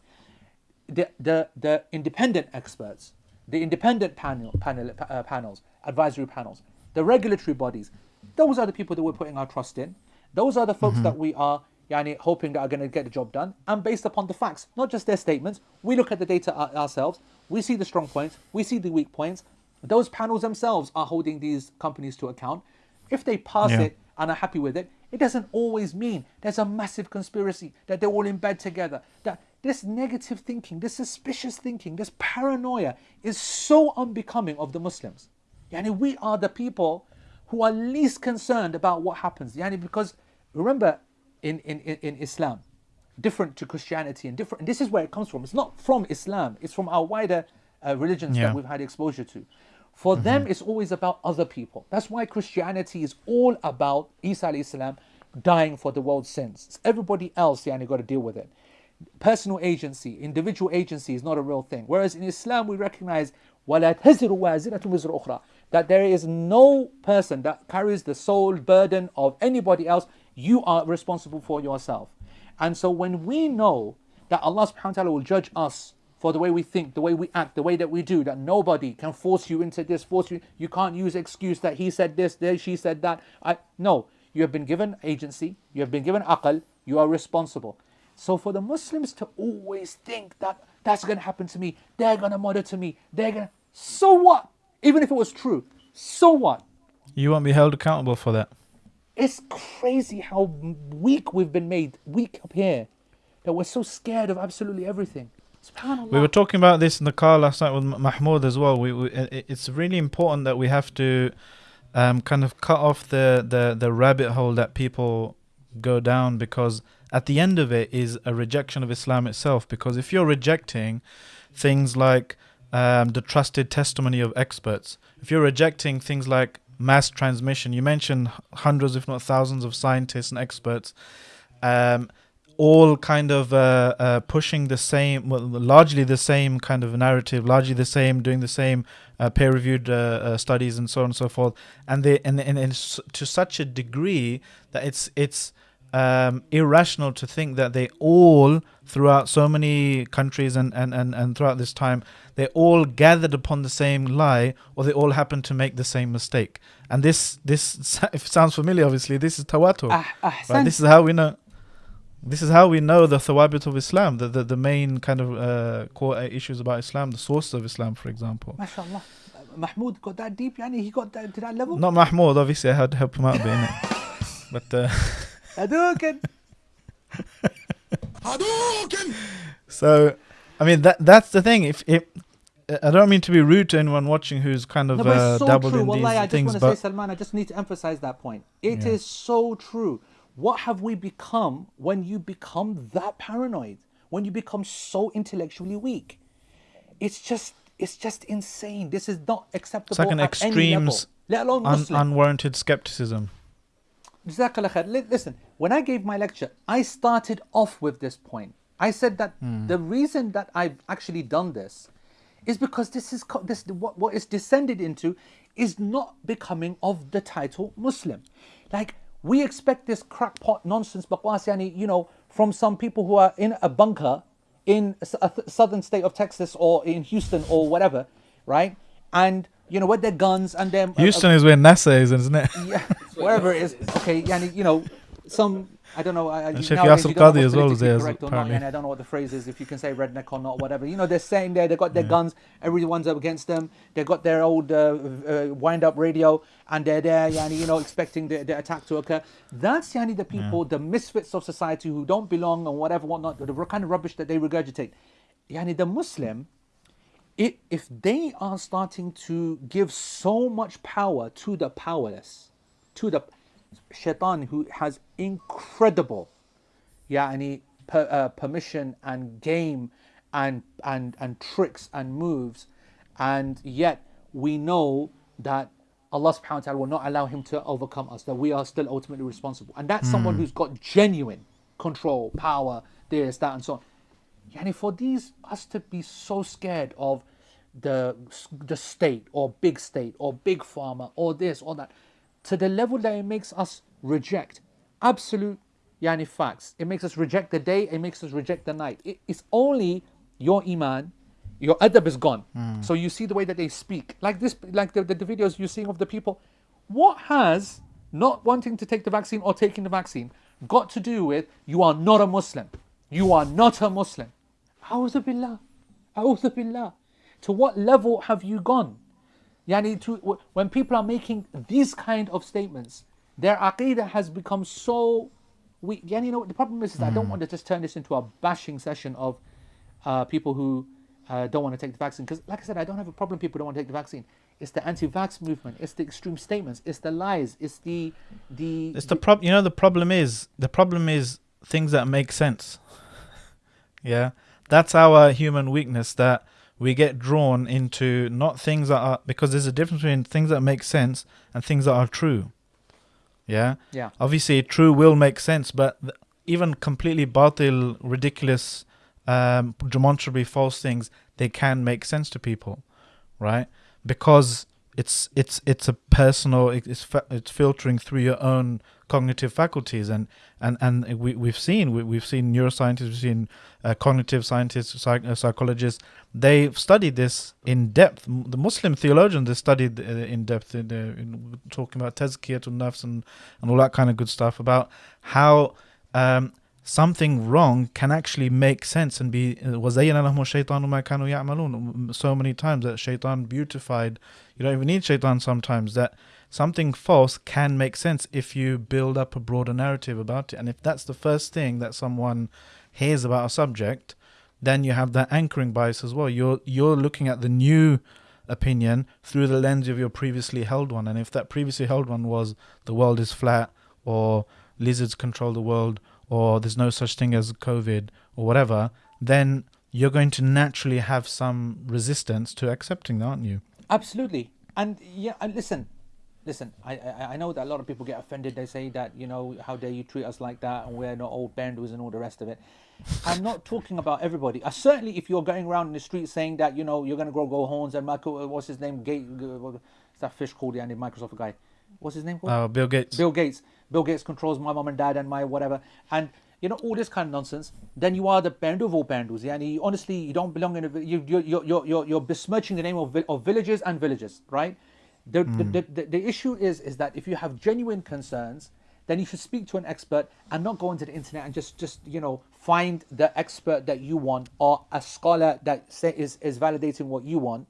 the, the, the independent experts, the independent panel, panel, uh, panels, advisory panels, the regulatory bodies, those are the people that we're putting our trust in. Those are the folks that we are yani, hoping that are going to get the job done. And based upon the facts, not just their statements, we look at the data ourselves, we see the strong points, we see the weak points. Those panels themselves are holding these companies to account. If they pass Yeah. it and are happy with it, it doesn't always mean there's a massive conspiracy, that they're all in bed together. That this negative thinking, this suspicious thinking, this paranoia is so unbecoming of the Muslims. Yani we are the people who are least concerned about what happens. Yani because remember in, in, in Islam, different to Christianity and different. And this is where it comes from. It's not from Islam. It's from our wider uh, religions yeah. that we've had exposure to. For mm -hmm. them, it's always about other people. That's why Christianity is all about Isa Islam dying for the world's sins. It's everybody else, yeah, and you got to deal with it. Personal agency, individual agency is not a real thing. Whereas in Islam, we recognize that there is no person that carries the sole burden of anybody else you are responsible for yourself. And so when we know that Allah subhanahu wa ta'ala will judge us for the way we think, the way we act, the way that we do, that nobody can force you into this, force you. You can't use excuse that he said this, there she said that. I no, you have been given agency, you have been given aql, you are responsible. So for the Muslims to always think that that's gonna happen to me, they're gonna monitor me, they're gonna so what? Even if it was true, so what? You won't be held accountable for that. It's crazy how weak we've been made, weak up here, that we're so scared of absolutely everything. We were talking about this in the car last night with Mahmoud as well. We, we it's really important that we have to um, kind of cut off the, the, the rabbit hole that people go down because at the end of it is a rejection of Islam itself. Because if you're rejecting things like um, the trusted testimony of experts, if you're rejecting things like mass transmission, you mentioned hundreds, if not thousands, of scientists and experts. Um, all kind of uh, uh, pushing the same, well, largely the same kind of narrative, largely the same, doing the same uh, peer-reviewed uh, uh, studies and so on and so forth, and they and, and, and to such a degree that it's it's um, irrational to think that they all throughout so many countries and, and, and, and throughout this time they all gathered upon the same lie or they all happened to make the same mistake and this this if it sounds familiar obviously this is tawatur Ah, Right, ahsan. this is how we know. This is how we know the thawabit of Islam, the, the, the main kind of uh, core issues about Islam, the sources of Islam, for example. MashaAllah. Mahmoud got that deep, yani he got that, to that level. Not Mahmoud, obviously, I had to help him out a bit, innit? But uh, Hadouken. Hadouken. so, I mean, that that's the thing. If if I don't mean to be rude to anyone watching who's kind of No, but uh, it's so dabbled true. in Wallahi, these I just things, want to say, Salman, I just need to emphasize that point. It is Yeah. so true. What have we become when you become that paranoid? When you become so intellectually weak? It's just, it's just insane. This is not acceptable It's like an at any level, extremes, let alone un- Muslim. unwarranted skepticism. Jazakallah khair. Listen, when I gave my lecture, I started off with this point. I said that hmm. the reason that I've actually done this is because this is this what, what is descended into is not becoming of the title Muslim. Like we expect this crackpot nonsense bakwas yani, you know, from some people who are in a bunker in a th- southern state of Texas or in Houston or whatever, right? And you know, with their guns and their uh, Houston is where NASA is, isn't it? yeah, wherever it is. Okay, yani, you know, some I don't know. I, Sheikh nowadays Yasser you don't know Qadhi what's as well is there, not, apparently. and I don't know what the phrase is. If you can say redneck or not, whatever. You know, they're saying there. they've got their guns. Everyone's up against them. they've got their old uh, uh, wind-up radio, and they're there, yani, you know, expecting the, the attack to occur. That's yani the people, the misfits of society who don't belong and whatever, whatnot. The kind of rubbish that they regurgitate. Yani the Muslim it, if they are starting to give so much power to the powerless, to the shaitan who has incredible yani, per, uh, permission and game and, and, and tricks and moves, and yet we know that Allah subhanahu wa ta'ala will not allow him to overcome us, that we are still ultimately responsible. And that's someone who's got genuine control, power, this, that, and so on. Yani for these us to be so scared of the the state or big state or big pharma or this or that, to the level that it makes us reject absolute yani facts. It makes us reject the day, it makes us reject the night. It- it's only your iman, your adab is gone. Hmm. So you see the way that they speak. Like this like the, the, the videos you're seeing of the people. What has not wanting to take the vaccine or taking the vaccine got to do with you are not a Muslim. You are not a Muslim. A'udhu billah. A'udhu billah. To what level have you gone? Yani to, when people are making these kind of statements, their aqidah has become so weak. Yani, you know, the problem is, is I don't want to just turn this into a bashing session of uh, people who uh, don't want to take the vaccine. Because, like I said, I don't have a problem people don't want to take the vaccine. It's the anti-vax movement. It's the extreme statements. It's the lies. It's the the. It's the prob. You know, the problem is the problem is things that make sense. yeah, that's our human weakness that we get drawn into not things that are because there's a difference between things that make sense and things that are true. Yeah, yeah. obviously true will make sense, but th- even completely batil, ridiculous, um, demonstrably false things, they can make sense to people, right? Because it's it's it's a personal, it- it's it's filtering through your own cognitive faculties, and and and we we've seen we, we've seen neuroscientists, we've seen uh, cognitive scientists, psych, uh, psychologists. They've studied this in depth. The Muslim theologians they studied uh, in depth in, uh, in talking about tazkiyatul nafs and and all that kind of good stuff about how um, something wrong can actually make sense and be uh, So many times that shaitan beautified, you don't even need shaitan sometimes, that something false can make sense if you build up a broader narrative about it. And if that's the first thing that someone hears about a subject, then you have that anchoring bias as well. You're you're looking at the new opinion through the lens of your previously held one. And if that previously held one was the world is flat or lizards control the world or there's no such thing as covid or whatever then you're going to naturally have some resistance to accepting that aren't you Absolutely. And yeah, and listen, listen. I, I I know that a lot of people get offended. They say that you know how dare you treat us like that, and we're not old bandus and all the rest of it. I'm not talking about everybody. Uh, certainly, if you're going around in the street saying that you know you're gonna grow go horns and Michael, uh, what's his name? Gate, uh, what's that fish called the Microsoft guy. What's his name called? uh, bill gates Bill Gates. Bill Gates controls my mom and dad and my whatever. And you know all this kind of nonsense. Then you are the bandu of all. Yeah, and you, honestly, you don't belong in a. You you you you're, you're, you're besmirching the name of of villages and villages, right? The, the, hmm. the, the, the issue is is that if you have genuine concerns, then you should speak to an expert and not go into the internet and just just you know find the expert that you want or a scholar that say is is validating what you want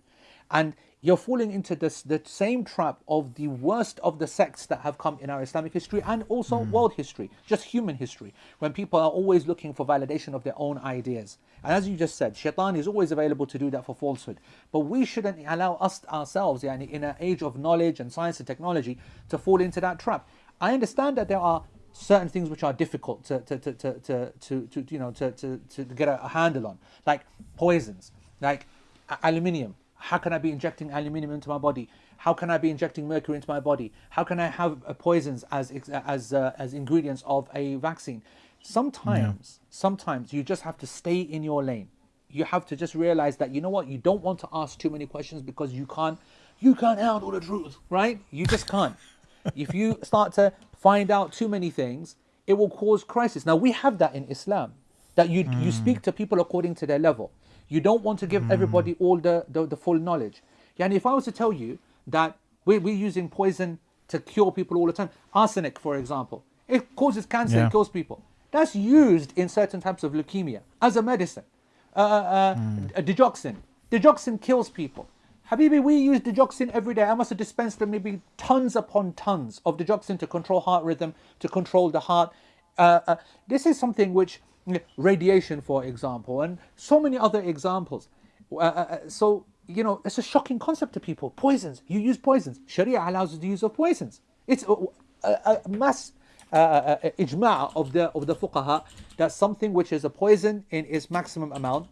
and you're falling into this the same trap of the worst of the sects that have come in our Islamic history and also hmm. world history, just human history, when people are always looking for validation of their own ideas. And as you just said, shaitan is always available to do that for falsehood. But we shouldn't allow us ourselves, yani, in an age of knowledge and science and technology, to fall into that trap. I understand that there are certain things which are difficult to to to to, to, to, to you know to, to, to get a handle on, like poisons, like aluminium. How can I be injecting aluminium into my body? How can I be injecting mercury into my body? How can I have uh, poisons as as uh, as ingredients of a vaccine? Sometimes, sometimes you just have to stay in your lane. You have to just realize that you know what you don't want to ask too many questions because you can't you can't handle the truth, right? You just can't. if you start to find out too many things, it will cause crisis. Now we have that in Islam, that you you speak to people according to their level. You don't want to give everybody all the, the, the full knowledge. And if I was to tell you that we're, we're using poison to cure people all the time, arsenic, for example, it causes cancer, Yeah. it kills people. That's used in certain types of leukemia as a medicine. Uh, uh, uh, Digoxin. Digoxin kills people. Habibi, we use digoxin every day. I must have dispensed them maybe tons upon tons of digoxin to control heart rhythm, to control the heart. Uh, uh, this is something which, radiation, for example, and so many other examples. Uh, uh, uh, so, you know, it's a shocking concept to people. Poisons. You use poisons. Sharia allows the use of poisons. It's a, a, a mass uh, uh, ijma' of the of the fuqaha that something which is a poison in its maximum amount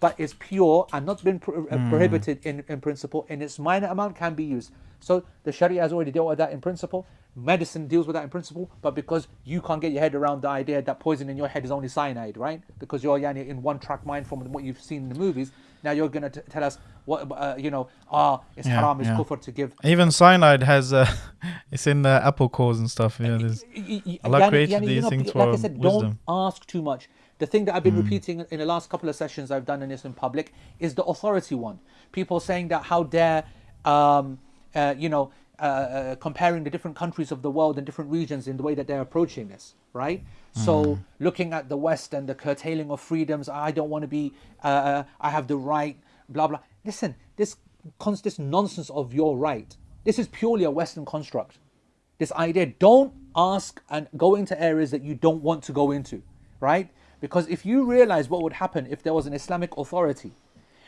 but it's pure and not been pro- Hmm. prohibited in, in principle, and its minor amount can be used. So the Sharia has already dealt with that in principle. Medicine deals with that in principle, but because you can't get your head around the idea that poison in your head is only cyanide, right? Because you're yani, in one track mind from what you've seen in the movies. Now you're gonna tell us what uh, you know. Ah, it's Yeah, haram, it's yeah. kufr to give. Even cyanide has uh, it's in the apple cores and stuff. Yeah, there's, Y- y- Allah yani- created yani, these things like for I said, wisdom. don't ask too much. The thing that I've been repeating in the last couple of sessions I've done in this in public is the authority one. People saying that how dare, um, uh, you know, uh, uh, comparing the different countries of the world and different regions in the way that they're approaching this, right? So looking at the West and the curtailing of freedoms, I don't want to be, uh, uh, I have the right, blah blah. Listen, this this nonsense of your right. This is purely a Western construct this idea don't ask and go into areas that you don't want to go into right because if you realize what would happen if there was an islamic authority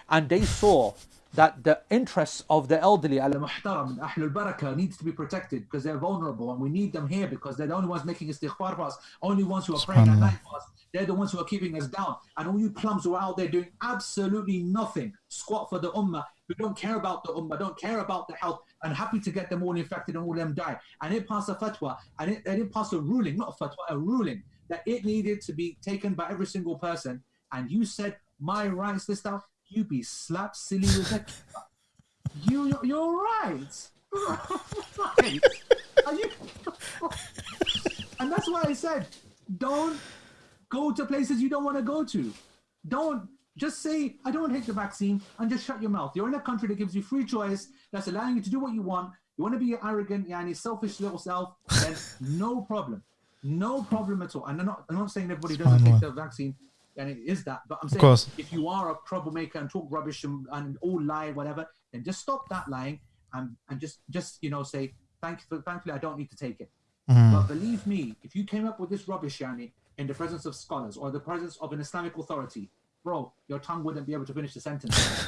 and they saw that the interests of the elderly Al-Muhtaram, Ahlul Barakah needs to be protected because they're vulnerable and we need them here because they're the only ones making istighfar for us, only ones who are praying at night for us. They're the ones who are keeping us down. And all you plums who are out there doing absolutely nothing, squat for the ummah, who don't care about the ummah, don't care about the health, and happy to get them all infected and all them die. And it passed a fatwa, and it, and it passed a ruling, not a fatwa, a ruling, that it needed to be taken by every single person. And you said, my rights, this stuff, you be slapped silly with that. You, you're, right. right. Are you? and that's why I said, don't go to places you don't want to go to. Don't just say, I don't take the vaccine and just shut your mouth. You're in a country that gives you free choice, that's allowing you to do what you want. You want to be arrogant, yani selfish little self, then no problem. No problem at all. And I'm not, I'm not saying everybody doesn't take the vaccine and it is that, but I'm saying if you are a troublemaker and talk rubbish and, and all lie, whatever, then just stop that lying and, and just just you know say thank you. Thankfully, I don't need to take it. But believe me, if you came up with this rubbish, Yani, in the presence of scholars or the presence of an Islamic authority, bro, your tongue wouldn't be able to finish the sentence.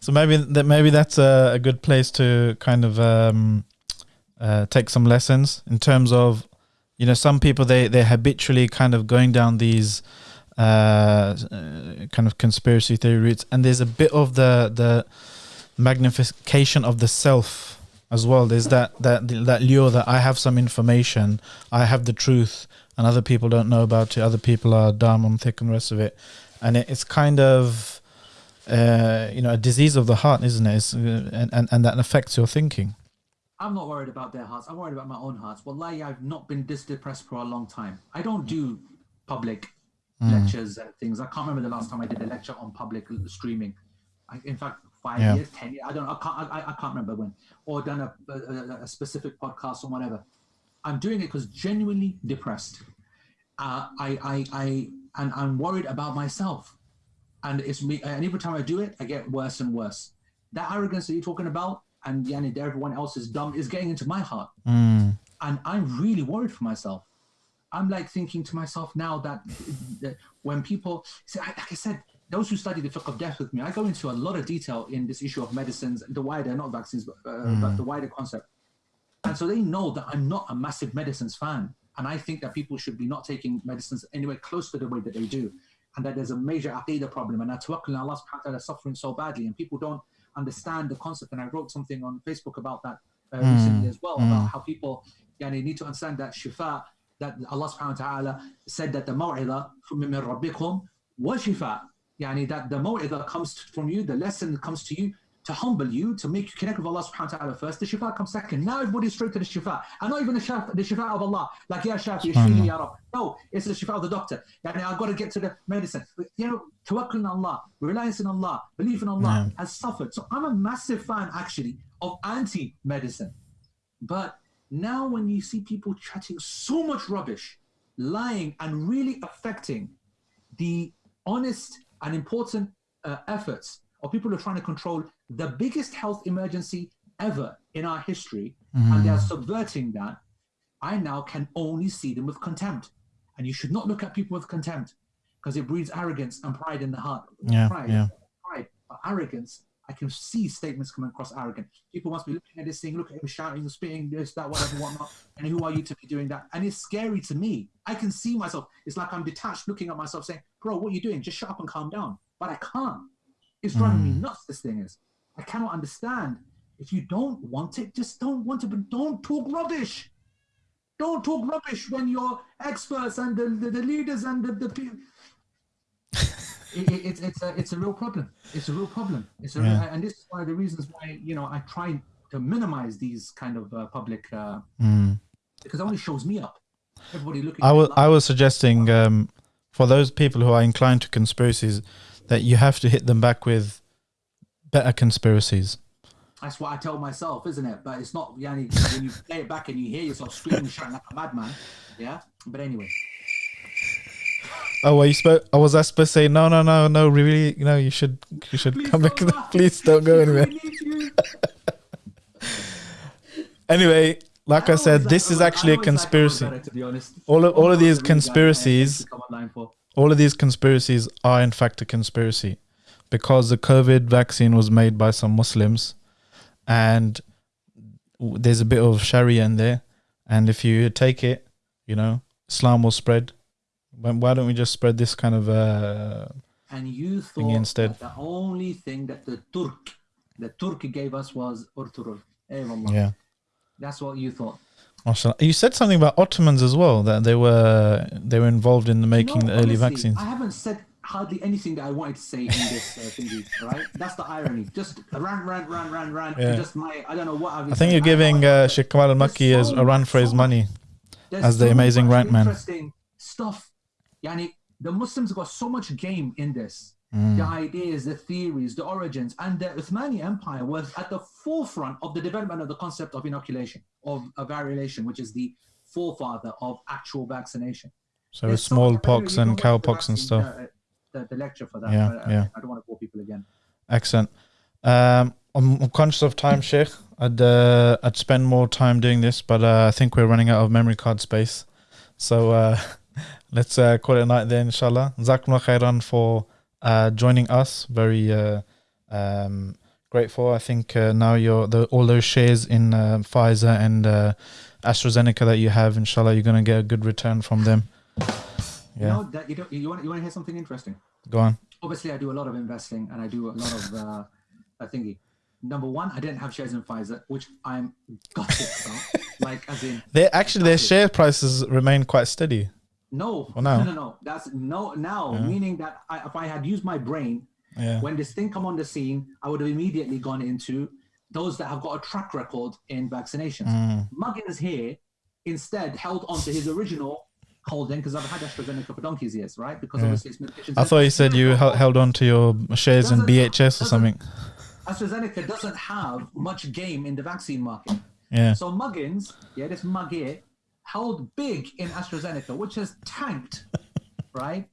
So maybe that maybe that's a, a good place to kind of um, uh, take some lessons in terms of, you know, some people they they're habitually kind of going down these uh, kind of conspiracy theory routes, and there's a bit of the the magnification of the self as well. There's that that that lure that I have some information, I have the truth, and other people don't know about it. Other people are dumb and thick and the rest of it, and it, it's kind of uh, you know a disease of the heart, isn't it? Uh, and, and and that affects your thinking. I'm not worried about their hearts. I'm worried about my own hearts. Wallahi, I've not been this depressed for a long time. I don't do public lectures and things. I can't remember the last time I did a lecture on public streaming. I, in fact, five Yeah. years, ten years. I don't. I can't. I, I can't remember when. Or done a, a, a specific podcast or whatever. I'm doing it because genuinely depressed. Uh, I, I, I, and I'm worried about myself. And it's me. And every time I do it, I get worse and worse. That arrogance that you're talking about, and yani, everyone else is dumb, is getting into my heart. And I'm really worried for myself. I'm like thinking to myself now that, that when people, see, I- like I said, those who study the fiqh of death with me, I go into a lot of detail in this issue of medicines, the wider, not vaccines, but, uh, but the wider concept. And so they know that I'm not a massive medicines fan. And I think that people should be not taking medicines anywhere close to the way that they do. And that there's a major aqidah problem. And tawakkul on Allah subhanahu wa ta'ala is suffering so badly. And people don't understand the concept. And I wrote something on Facebook about that uh, recently as well, about how people yani, need to understand that shifa, that Allah subhanahu wa ta'ala said that the maw'idah from min rabbikum wa shifa. Yani that the maw'idah comes from you, the lesson comes to you to humble you, to make you connect with Allah subhanahu wa ta'ala first. The shifa comes second. Now everybody's straight to the shifa. And not even the shifa, the shifa of Allah. Like, Ya Shafi, Ishfini, Ya Rab. No, it's the shifa of the doctor. Yani, I've got to get to the medicine. You know, tawakkul on Allah, reliance in Allah, belief in Allah has suffered. So I'm a massive fan, actually, of anti-medicine. But now when you see people chatting so much rubbish, lying, and really affecting the honest and important uh, efforts of people who are trying to control the biggest health emergency ever in our history, and they are mm. subverting that, I now can only see them with contempt. And you should not look at people with contempt because it breeds arrogance and pride in the heart. Yeah, pride, yeah. pride, arrogance. I can see statements coming across arrogant. People must be looking at this thing, look at him shouting, spitting, this, that, whatever, whatnot. And who are you to be doing that? And it's scary to me. I can see myself. It's like I'm detached looking at myself saying, Bro, what are you doing? Just shut up and calm down. but I can't. It's driving Hmm. me nuts. This thing is. I cannot understand. If you don't want it, just don't want it. But don't talk rubbish. Don't talk rubbish when your experts and the, the, the leaders and the, the people. it, it, it's it's a it's a real problem. It's a real problem. It's a Yeah. and this is one of the reasons why you know I try to minimize these kind of uh, public uh, Mm. because it only shows me up. Everybody looking. I was I was suggesting um, for those people who are inclined to conspiracies that you have to hit them back with better conspiracies. That's what I tell myself, isn't it? But it's not. Yani, when you play it back and you hear yourself screaming, shouting like a madman. Yeah. But anyway, Oh, well, you spoke. I oh, was I supposed to say no, no, no, no. Really, no. you should you should Please come back. Please don't go anywhere. Anyway, like I, always said, like- this is actually a like conspiracy. Better, to be honest. All of- all of these I- I conspiracies- come online for. All of these conspiracies are in fact a conspiracy because the COVID vaccine was made by some Muslims and there's a bit of Sharia in there. And if you take it, you know, Islam will spread. Why don't we just spread this kind of uh, And you thought instead. that the only thing that the Turk, the Turk gave us was Ertugrul. Eh, yeah? That's what you thought. You said something about Ottomans as well that they were they were involved in the making No, the early honestly, vaccines. I haven't said hardly anything that I wanted to say in this uh, thingy, right? That's the irony. Just rant, rant, rant, rant, rant. Yeah. Just my, I don't know what I've I think you're giving uh, Sheikh Kamal El-Mekki as so a run for his money. There's as the amazing rant man. Interesting stuff. Yani, the Muslims got so much game in this. Mm. The ideas, the theories, the origins, and the Uthmani Empire was at the forefront of the development of the concept of inoculation, of a variolation, which is the forefather of actual vaccination. So There's with so much- I don't know, smallpox and the cowpox and stuff. uh, the, the lecture for that. Yeah, uh, yeah. I don't want to bore people again. Excellent. Um, I'm, conscious of time, Sheikh. I'd uh, I'd spend more time doing this, but uh, I think we're running out of memory card space. So uh, let's uh, call it a night there, inshallah. Zakumullah khairan for uh, joining us. Very uh, um, grateful. I think uh, now you're the, all those shares in uh, Pfizer and uh, AstraZeneca that you have, inshallah, you're going to get a good return from them. You Yeah, know that you don't. You want you want to hear something interesting? go on. Obviously, I do a lot of investing and I do a lot of uh, a thingy. Number one, I didn't have shares in Pfizer, which I'm gutted about. like, as in, They actually their share prices remain quite steady. No, now. no, no, no. That's no now, meaning that I, if I had used my brain Yeah. when this thing come on the scene, I would have immediately gone into those that have got a track record in vaccinations. Mm. Muggins here instead held on to his original holding because I've had AstraZeneca for donkey's years, right? Because obviously it's medication. I thought you said you hel- held on to your shares in BHS or something. AstraZeneca doesn't have much game in the vaccine market. Yeah. So Muggins, yeah, this mug here, held big in AstraZeneca, which has tanked, right?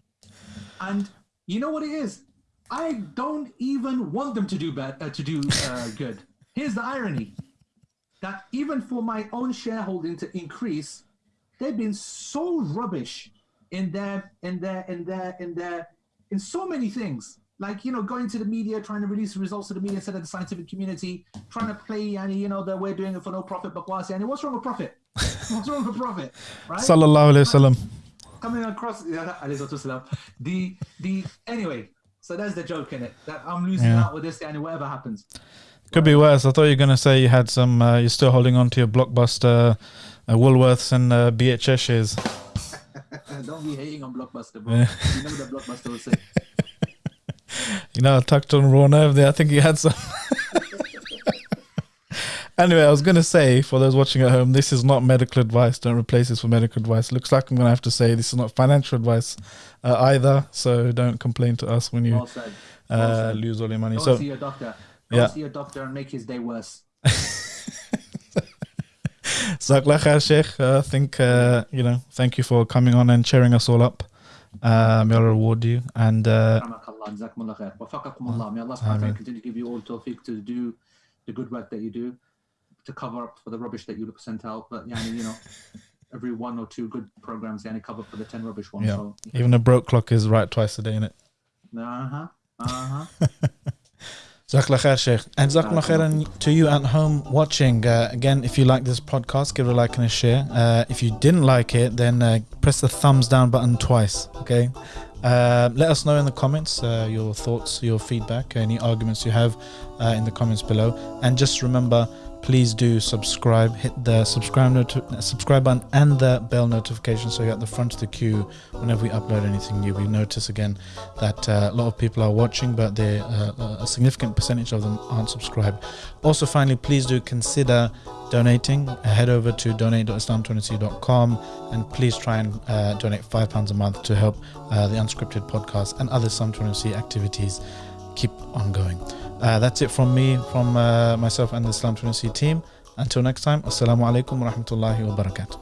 And you know what it is? I don't even want them to do bad, uh, to do uh, good. Here's the irony: that even for my own shareholding to increase, they've been so rubbish in their, in their, in their, in their, in so many things. Like you know, going to the media, trying to release the results to the media instead of the scientific community, trying to play, and you know that we're doing it for no profit. But and what's wrong with profit? What's wrong with profit? Right? Sallallahu alayhi wasallam. coming across yeah, alayhi salatu wasalam. the the anyway so that's the joke in it that i'm losing Yeah. out with this and whatever happens Could be worse. I thought you were gonna say you had some. Uh, you're still holding on to your blockbuster, uh, Woolworths and uh, BHS shares. don't be hating on blockbuster bro Yeah. you know the blockbuster will say You know, I tucked on raw nerve there. I think he had some. anyway, I was gonna say for those watching at home, this is not medical advice. Don't replace this for medical advice. Looks like I'm gonna have to say this is not financial advice uh, either. So don't complain to us when you well said well uh, said. lose all your money. go So see your doctor go Yeah. see your doctor and make his day worse Jazakallah khair, Sheikh. I think, uh, you know, thank you for coming on and cheering us all up. Uh, may Allah reward you. And uh, Rahmakallah, jazakumullah khair. Wafaqakum Allah. May Allah subhanahu wa ta'ala continue to give you all tawfiq to do the good work that you do, to cover up for the rubbish that you sent out. But yeah, you know, every one or two good programs, yani cover for the ten rubbish ones. yeah, So, even a broke clock is right twice a day, innit? uh huh, uh huh. Jazakallah khair, Sheikh. And Jazakallah khairan to you at home watching. Uh, again, if you like this podcast, give it a like and a share. Uh, if you didn't like it, then uh, press the thumbs down button twice, okay? Uh, let us know in the comments uh, your thoughts, your feedback, any arguments you have uh, in the comments below. And just remember, please do subscribe, hit the subscribe subscribe button and the bell notification so you're at the front of the queue whenever we upload anything new. We notice again that uh, a lot of people are watching, but they, uh, a significant percentage of them aren't subscribed. Also, finally, please do consider donating. Head over to donate.islam21c.com and please try and uh, donate £5 a month to help uh, the unscripted podcast and other Islam 21C activities keep on going. Uh, that's it from me, from uh, myself and the Islam 21C team. Until next time, Assalamu alaikum wa rahmatullahi wa barakatuh.